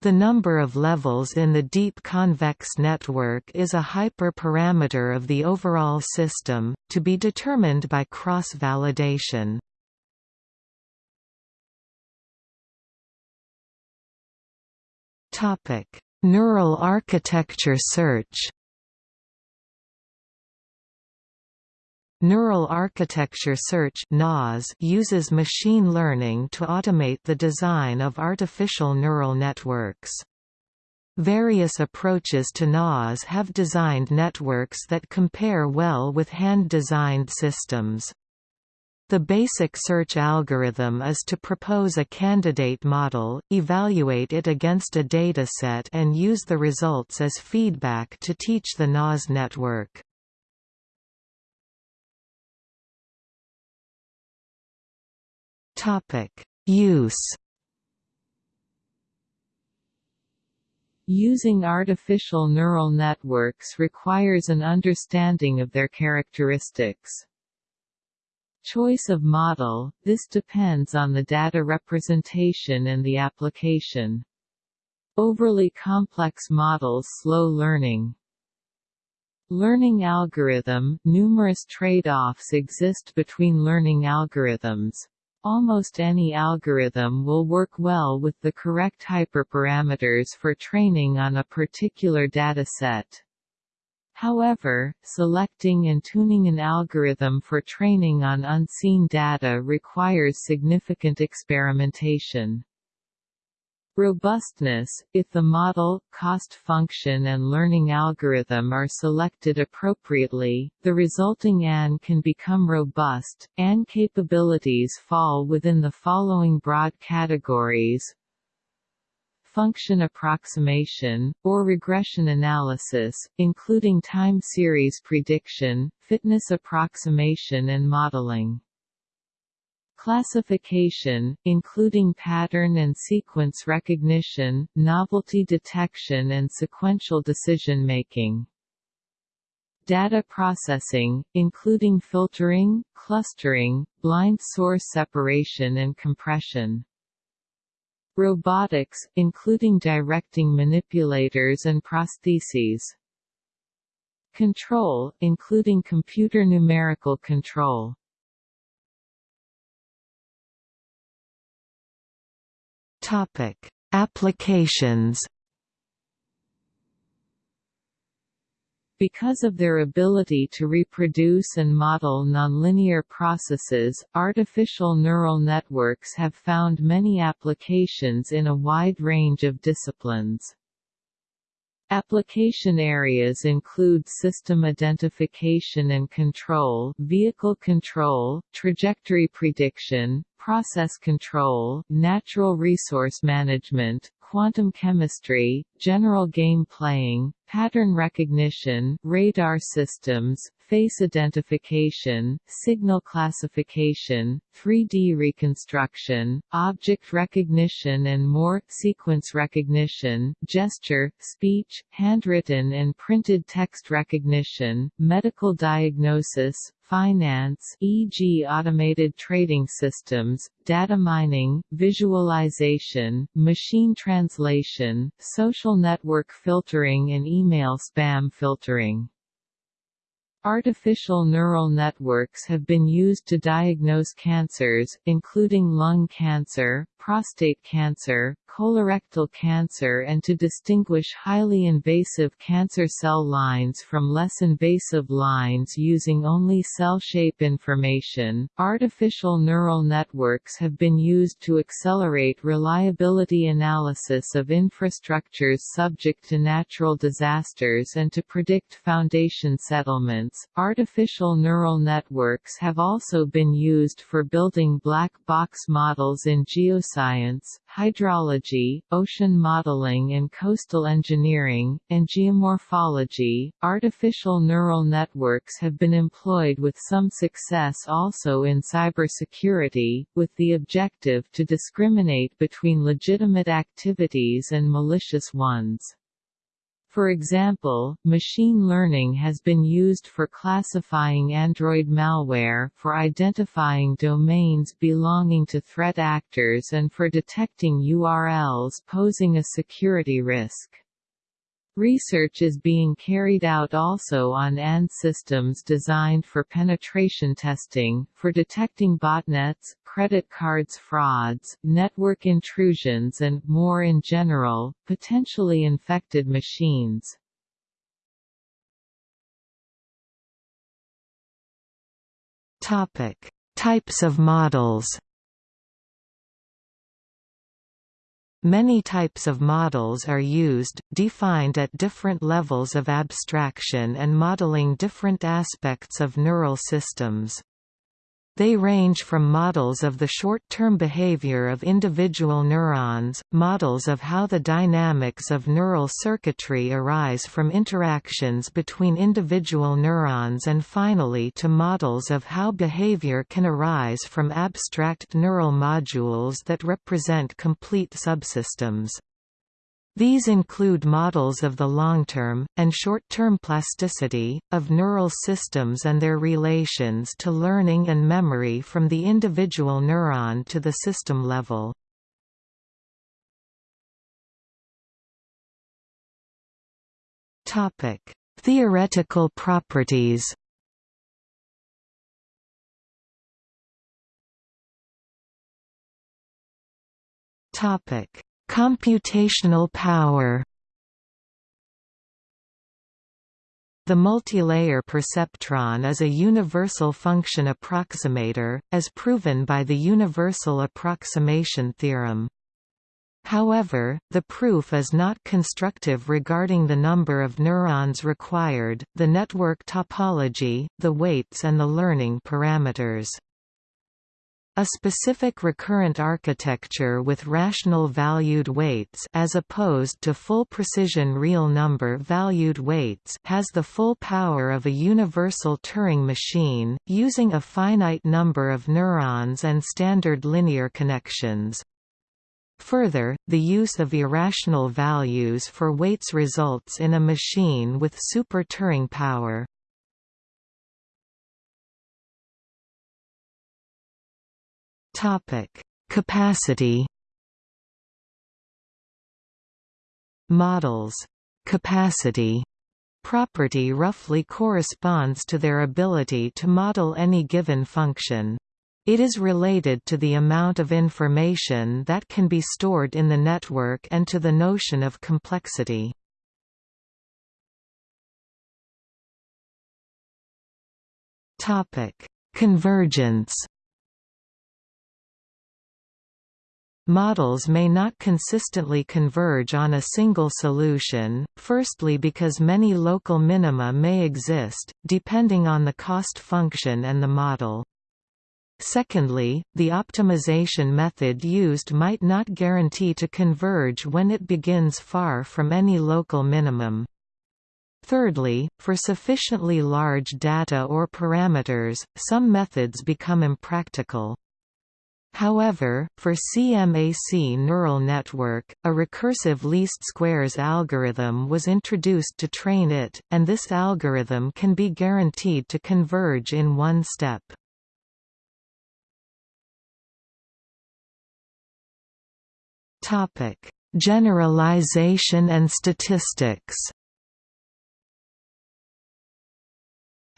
The number of levels in the deep convex network is a hyperparameter of the overall system, to be determined by cross-validation. Topic: Neural architecture search Neural Architecture Search uses machine learning to automate the design of artificial neural networks. Various approaches to NAS have designed networks that compare well with hand-designed systems. The basic search algorithm is to propose a candidate model, evaluate it against a dataset and use the results as feedback to teach the NAS network. Use. Using artificial neural networks requires an understanding of their characteristics. Choice of model – This depends on the data representation and the application. Overly complex models slow learning. Learning algorithm – Numerous trade-offs exist between learning algorithms. Almost any algorithm will work well with the correct hyperparameters for training on a particular dataset. However, selecting and tuning an algorithm for training on unseen data requires significant experimentation. Robustness – If the model, cost function and learning algorithm are selected appropriately, the resulting AN can become robust. AN capabilities fall within the following broad categories function approximation, or regression analysis, including time series prediction, fitness approximation and modeling. Classification, including pattern and sequence recognition, novelty detection and sequential decision-making. Data processing, including filtering, clustering, blind source separation and compression. Robotics, including directing manipulators and prostheses. Control, including computer numerical control. Topic: Applications. Because of their ability to reproduce and model nonlinear processes, artificial neural networks have found many applications in a wide range of disciplines. Application areas include system identification and control, vehicle control, trajectory prediction, process control, natural resource management, quantum chemistry, general game playing, pattern recognition, radar systems, face identification, signal classification, 3D reconstruction, object recognition and more, sequence recognition, gesture, speech, handwritten and printed text recognition, medical diagnosis, finance e.g. automated trading systems, data mining, visualization, machine translation, social network filtering and email spam filtering. Artificial neural networks have been used to diagnose cancers, including lung cancer, prostate cancer, colorectal cancer and to distinguish highly invasive cancer cell lines from less invasive lines using only cell shape information. Artificial neural networks have been used to accelerate reliability analysis of infrastructures subject to natural disasters and to predict foundation settlements. Artificial neural networks have also been used for building black box models in geoscience geoscience, hydrology, ocean modeling and coastal engineering, and geomorphology. Artificial neural networks have been employed with some success also in cybersecurity, with the objective to discriminate between legitimate activities and malicious ones. For example, machine learning has been used for classifying Android malware, for identifying domains belonging to threat actors and for detecting URLs posing a security risk. Research is being carried out also on AND systems designed for penetration testing, for detecting botnets, credit cards frauds, network intrusions and, more in general, potentially infected machines. Types of models Many types of models are used, defined at different levels of abstraction and modeling different aspects of neural systems. They range from models of the short-term behavior of individual neurons, models of how the dynamics of neural circuitry arise from interactions between individual neurons and finally to models of how behavior can arise from abstract neural modules that represent complete subsystems. These include models of the long-term, and short-term plasticity, of neural systems and their relations to learning and memory from the individual neuron to the system level. Theoretical properties Topic Computational power The multilayer perceptron is a universal function approximator, as proven by the universal approximation theorem. However, the proof is not constructive regarding the number of neurons required, the network topology, the weights and the learning parameters. A specific recurrent architecture with rational valued weights as opposed to full precision real number valued weights has the full power of a universal Turing machine, using a finite number of neurons and standard linear connections. Further, the use of irrational values for weights results in a machine with super Turing power. Topic: Capacity. Models capacity property roughly corresponds to their ability to model any given function. It is related to the amount of information that can be stored in the network and to the notion of complexity. Convergence Models may not consistently converge on a single solution, firstly because many local minima may exist, depending on the cost function and the model. Secondly, the optimization method used might not guarantee to converge when it begins far from any local minimum. Thirdly, for sufficiently large data or parameters, some methods become impractical. However, for CMAC neural network, a recursive least squares algorithm was introduced to train it, and this algorithm can be guaranteed to converge in one step. Generalization and statistics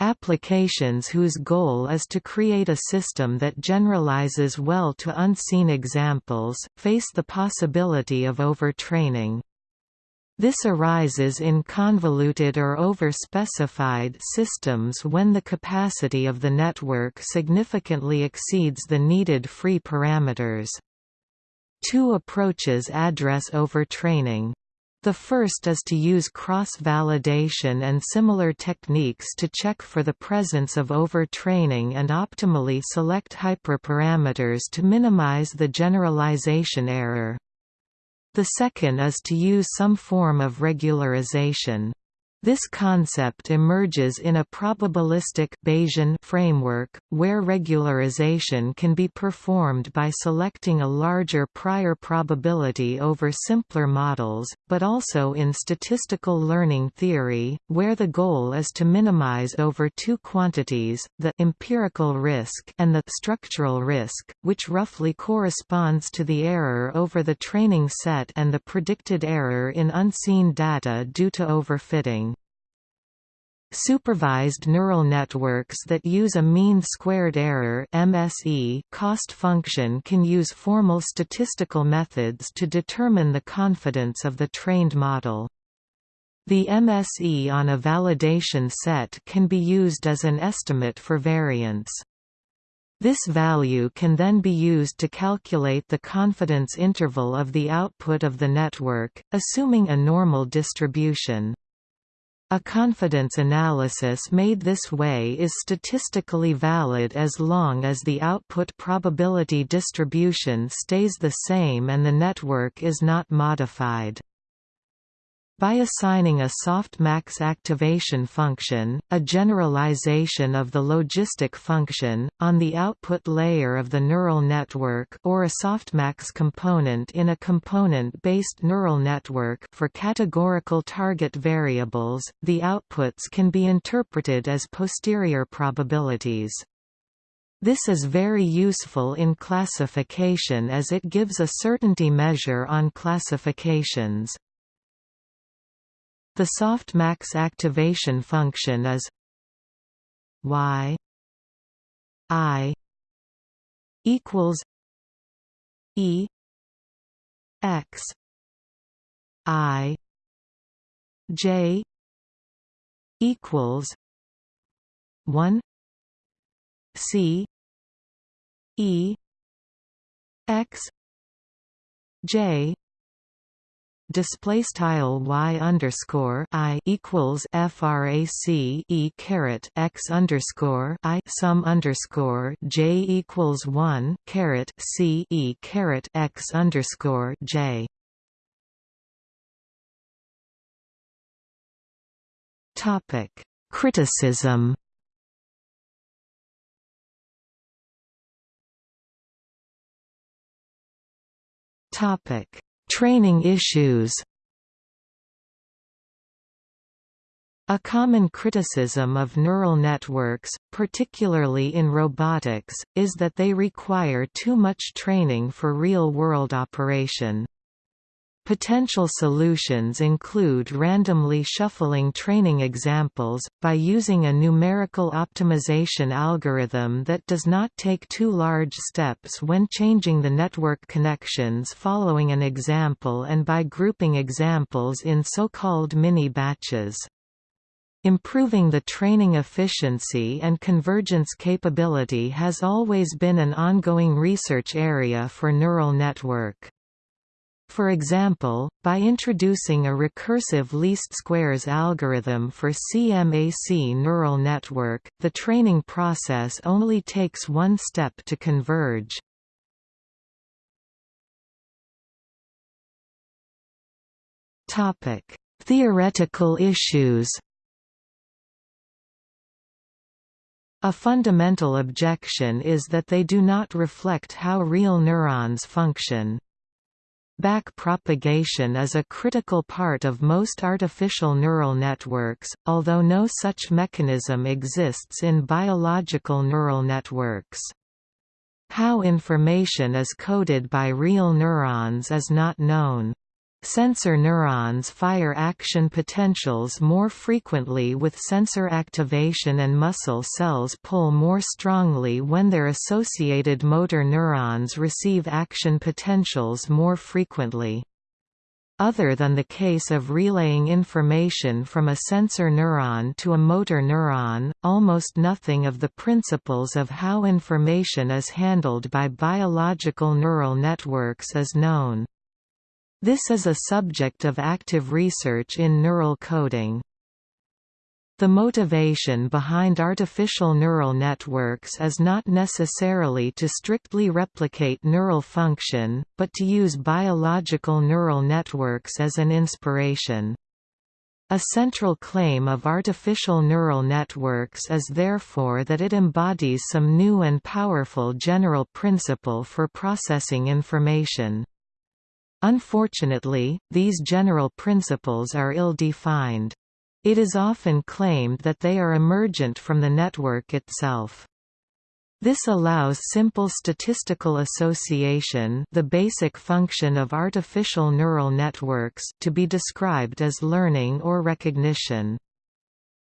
Applications whose goal is to create a system that generalizes well to unseen examples, face the possibility of overtraining. This arises in convoluted or over-specified systems when the capacity of the network significantly exceeds the needed free parameters. Two approaches address overtraining. The first is to use cross-validation and similar techniques to check for the presence of overtraining and optimally select hyperparameters to minimize the generalization error. The second is to use some form of regularization. This concept emerges in a probabilistic Bayesian framework, where regularization can be performed by selecting a larger prior probability over simpler models, but also in statistical learning theory, where the goal is to minimize over two quantities, the empirical risk and the structural risk, which roughly corresponds to the error over the training set and the predicted error in unseen data due to overfitting. Supervised neural networks that use a mean squared error MSE cost function can use formal statistical methods to determine the confidence of the trained model. The MSE on a validation set can be used as an estimate for variance. This value can then be used to calculate the confidence interval of the output of the network, assuming a normal distribution. A confidence analysis made this way is statistically valid as long as the output probability distribution stays the same and the network is not modified. By assigning a softmax activation function, a generalization of the logistic function, on the output layer of the neural network or a softmax component in a component-based neural network for categorical target variables, the outputs can be interpreted as posterior probabilities. This is very useful in classification as it gives a certainty measure on classifications. The softmax activation function is y i equals e x i j equals 1 c e x j display style y underscore i equals frac e caret x underscore i sum underscore j equals one caret c e caret x underscore j. Topic: Criticism. Topic: Training issues A common criticism of neural networks, particularly in robotics, is that they require too much training for real-world operation. Potential solutions include randomly shuffling training examples, by using a numerical optimization algorithm that does not take too large steps when changing the network connections following an example and by grouping examples in so-called mini-batches. Improving the training efficiency and convergence capability has always been an ongoing research area for neural network. For example, by introducing a recursive least squares algorithm for CMAC neural network, the training process only takes one step to converge. Topic: Theoretical issues. A fundamental objection is that they do not reflect how real neurons function. Back propagation is a critical part of most artificial neural networks, although no such mechanism exists in biological neural networks. How information is coded by real neurons is not known. Sensor neurons fire action potentials more frequently with sensor activation and muscle cells pull more strongly when their associated motor neurons receive action potentials more frequently. Other than the case of relaying information from a sensor neuron to a motor neuron, almost nothing of the principles of how information is handled by biological neural networks is known. This is a subject of active research in neural coding. The motivation behind artificial neural networks is not necessarily to strictly replicate neural function, but to use biological neural networks as an inspiration. A central claim of artificial neural networks is therefore that it embodies some new and powerful general principle for processing information. Unfortunately, these general principles are ill-defined. It is often claimed that they are emergent from the network itself. This allows simple statistical association the basic function of artificial neural networks to be described as learning or recognition.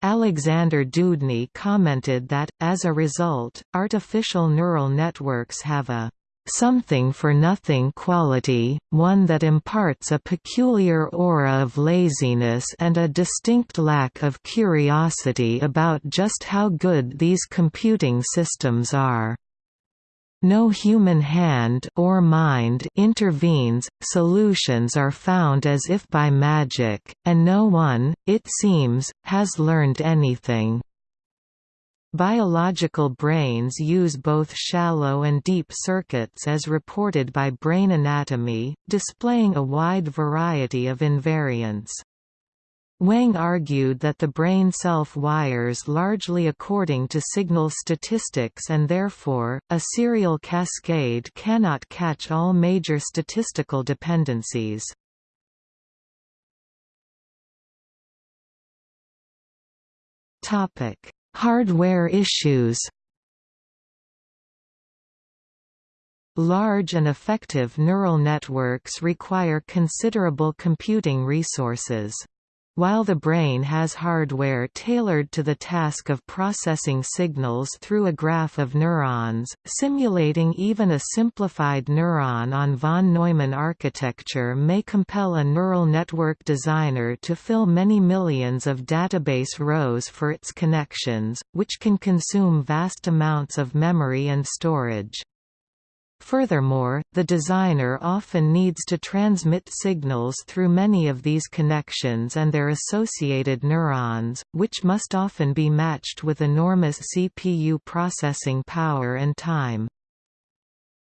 Alexander Dewdney commented that, as a result, artificial neural networks have a something-for-nothing quality, one that imparts a peculiar aura of laziness and a distinct lack of curiosity about just how good these computing systems are. No human hand or mind intervenes, solutions are found as if by magic, and no one, it seems, has learned anything. Biological brains use both shallow and deep circuits as reported by Brain Anatomy, displaying a wide variety of invariants. Weng argued that the brain self-wires largely according to signal statistics and therefore, a serial cascade cannot catch all major statistical dependencies. Topic Hardware issues Large and effective neural networks require considerable computing resources. While the brain has hardware tailored to the task of processing signals through a graph of neurons, simulating even a simplified neuron on von Neumann architecture may compel a neural network designer to fill many millions of database rows for its connections, which can consume vast amounts of memory and storage. Furthermore, the designer often needs to transmit signals through many of these connections and their associated neurons, which must often be matched with enormous CPU processing power and time.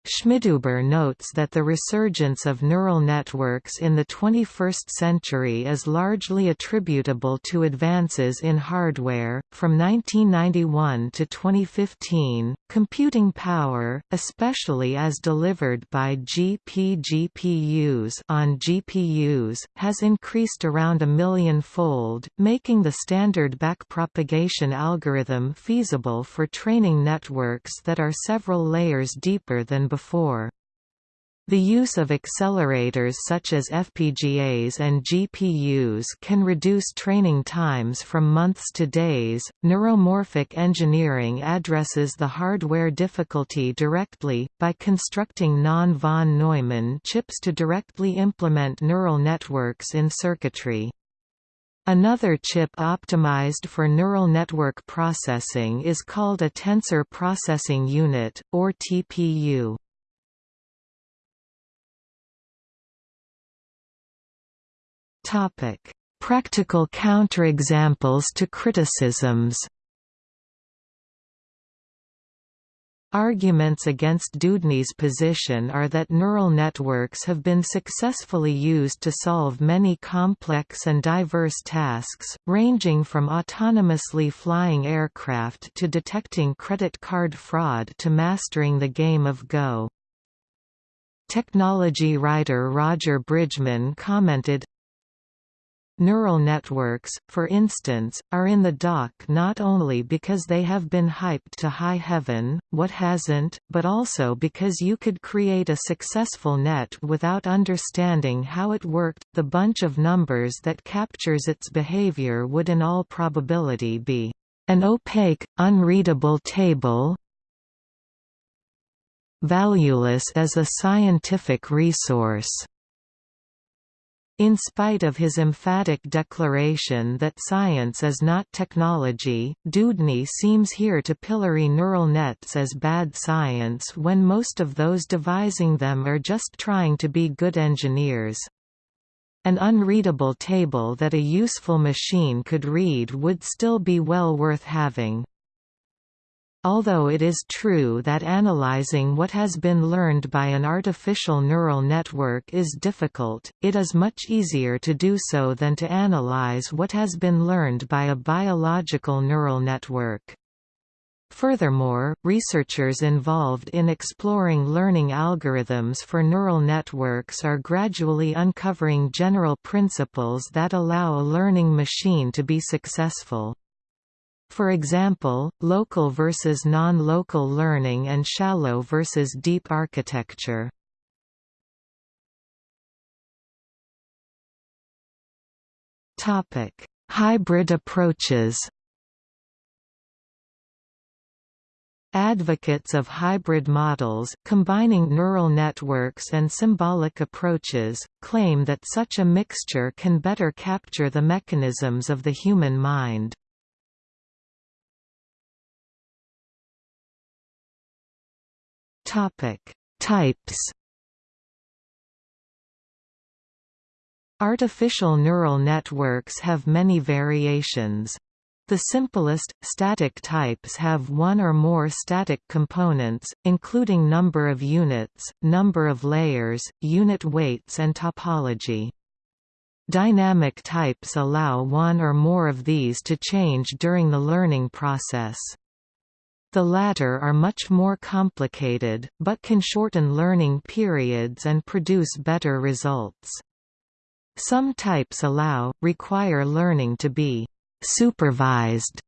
Schmidhuber notes that the resurgence of neural networks in the 21st century is largely attributable to advances in hardware. From 1991 to 2015, computing power, especially as delivered by GPGPUs on GPUs, has increased around a million-fold, making the standard backpropagation algorithm feasible for training networks that are several layers deeper than before. The use of accelerators such as FPGAs and GPUs can reduce training times from months to days. Neuromorphic engineering addresses the hardware difficulty directly, by constructing non von Neumann chips to directly implement neural networks in circuitry. Another chip optimized for neural network processing is called a Tensor Processing Unit, or TPU. Practical counterexamples to criticisms. Arguments against Dewdney's position are that neural networks have been successfully used to solve many complex and diverse tasks, ranging from autonomously flying aircraft to detecting credit card fraud to mastering the game of Go. Technology writer Roger Bridgman commented, Neural networks, for instance, are in the dock not only because they have been hyped to high heaven, what hasn't, but also because you could create a successful net without understanding how it worked. The bunch of numbers that captures its behavior would in all probability be an opaque, unreadable table, valueless as a scientific resource. In spite of his emphatic declaration that science is not technology, Dewdney seems here to pillory neural nets as bad science when most of those devising them are just trying to be good engineers. An unreadable table that a useful machine could read would still be well worth having. Although it is true that analyzing what has been learned by an artificial neural network is difficult, it is much easier to do so than to analyze what has been learned by a biological neural network. Furthermore, researchers involved in exploring learning algorithms for neural networks are gradually uncovering general principles that allow a learning machine to be successful. For example, local versus non-local learning and shallow versus deep architecture. Topic: Hybrid approaches. Advocates of hybrid models, combining neural networks and symbolic approaches, claim that such a mixture can better capture the mechanisms of the human mind. Topic: Types. Artificial neural networks have many variations. The simplest, static types have one or more static components, including number of units, number of layers, unit weights and topology. Dynamic types allow one or more of these to change during the learning process. The latter are much more complicated, but can shorten learning periods and produce better results. Some types allow, require learning to be «supervised»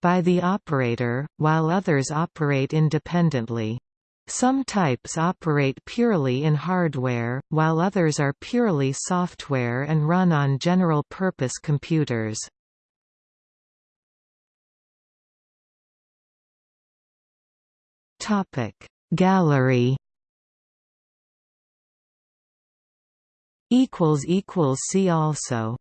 by the operator, while others operate independently. Some types operate purely in hardware, while others are purely software and run on general-purpose computers. Topic. Gallery equals equals see also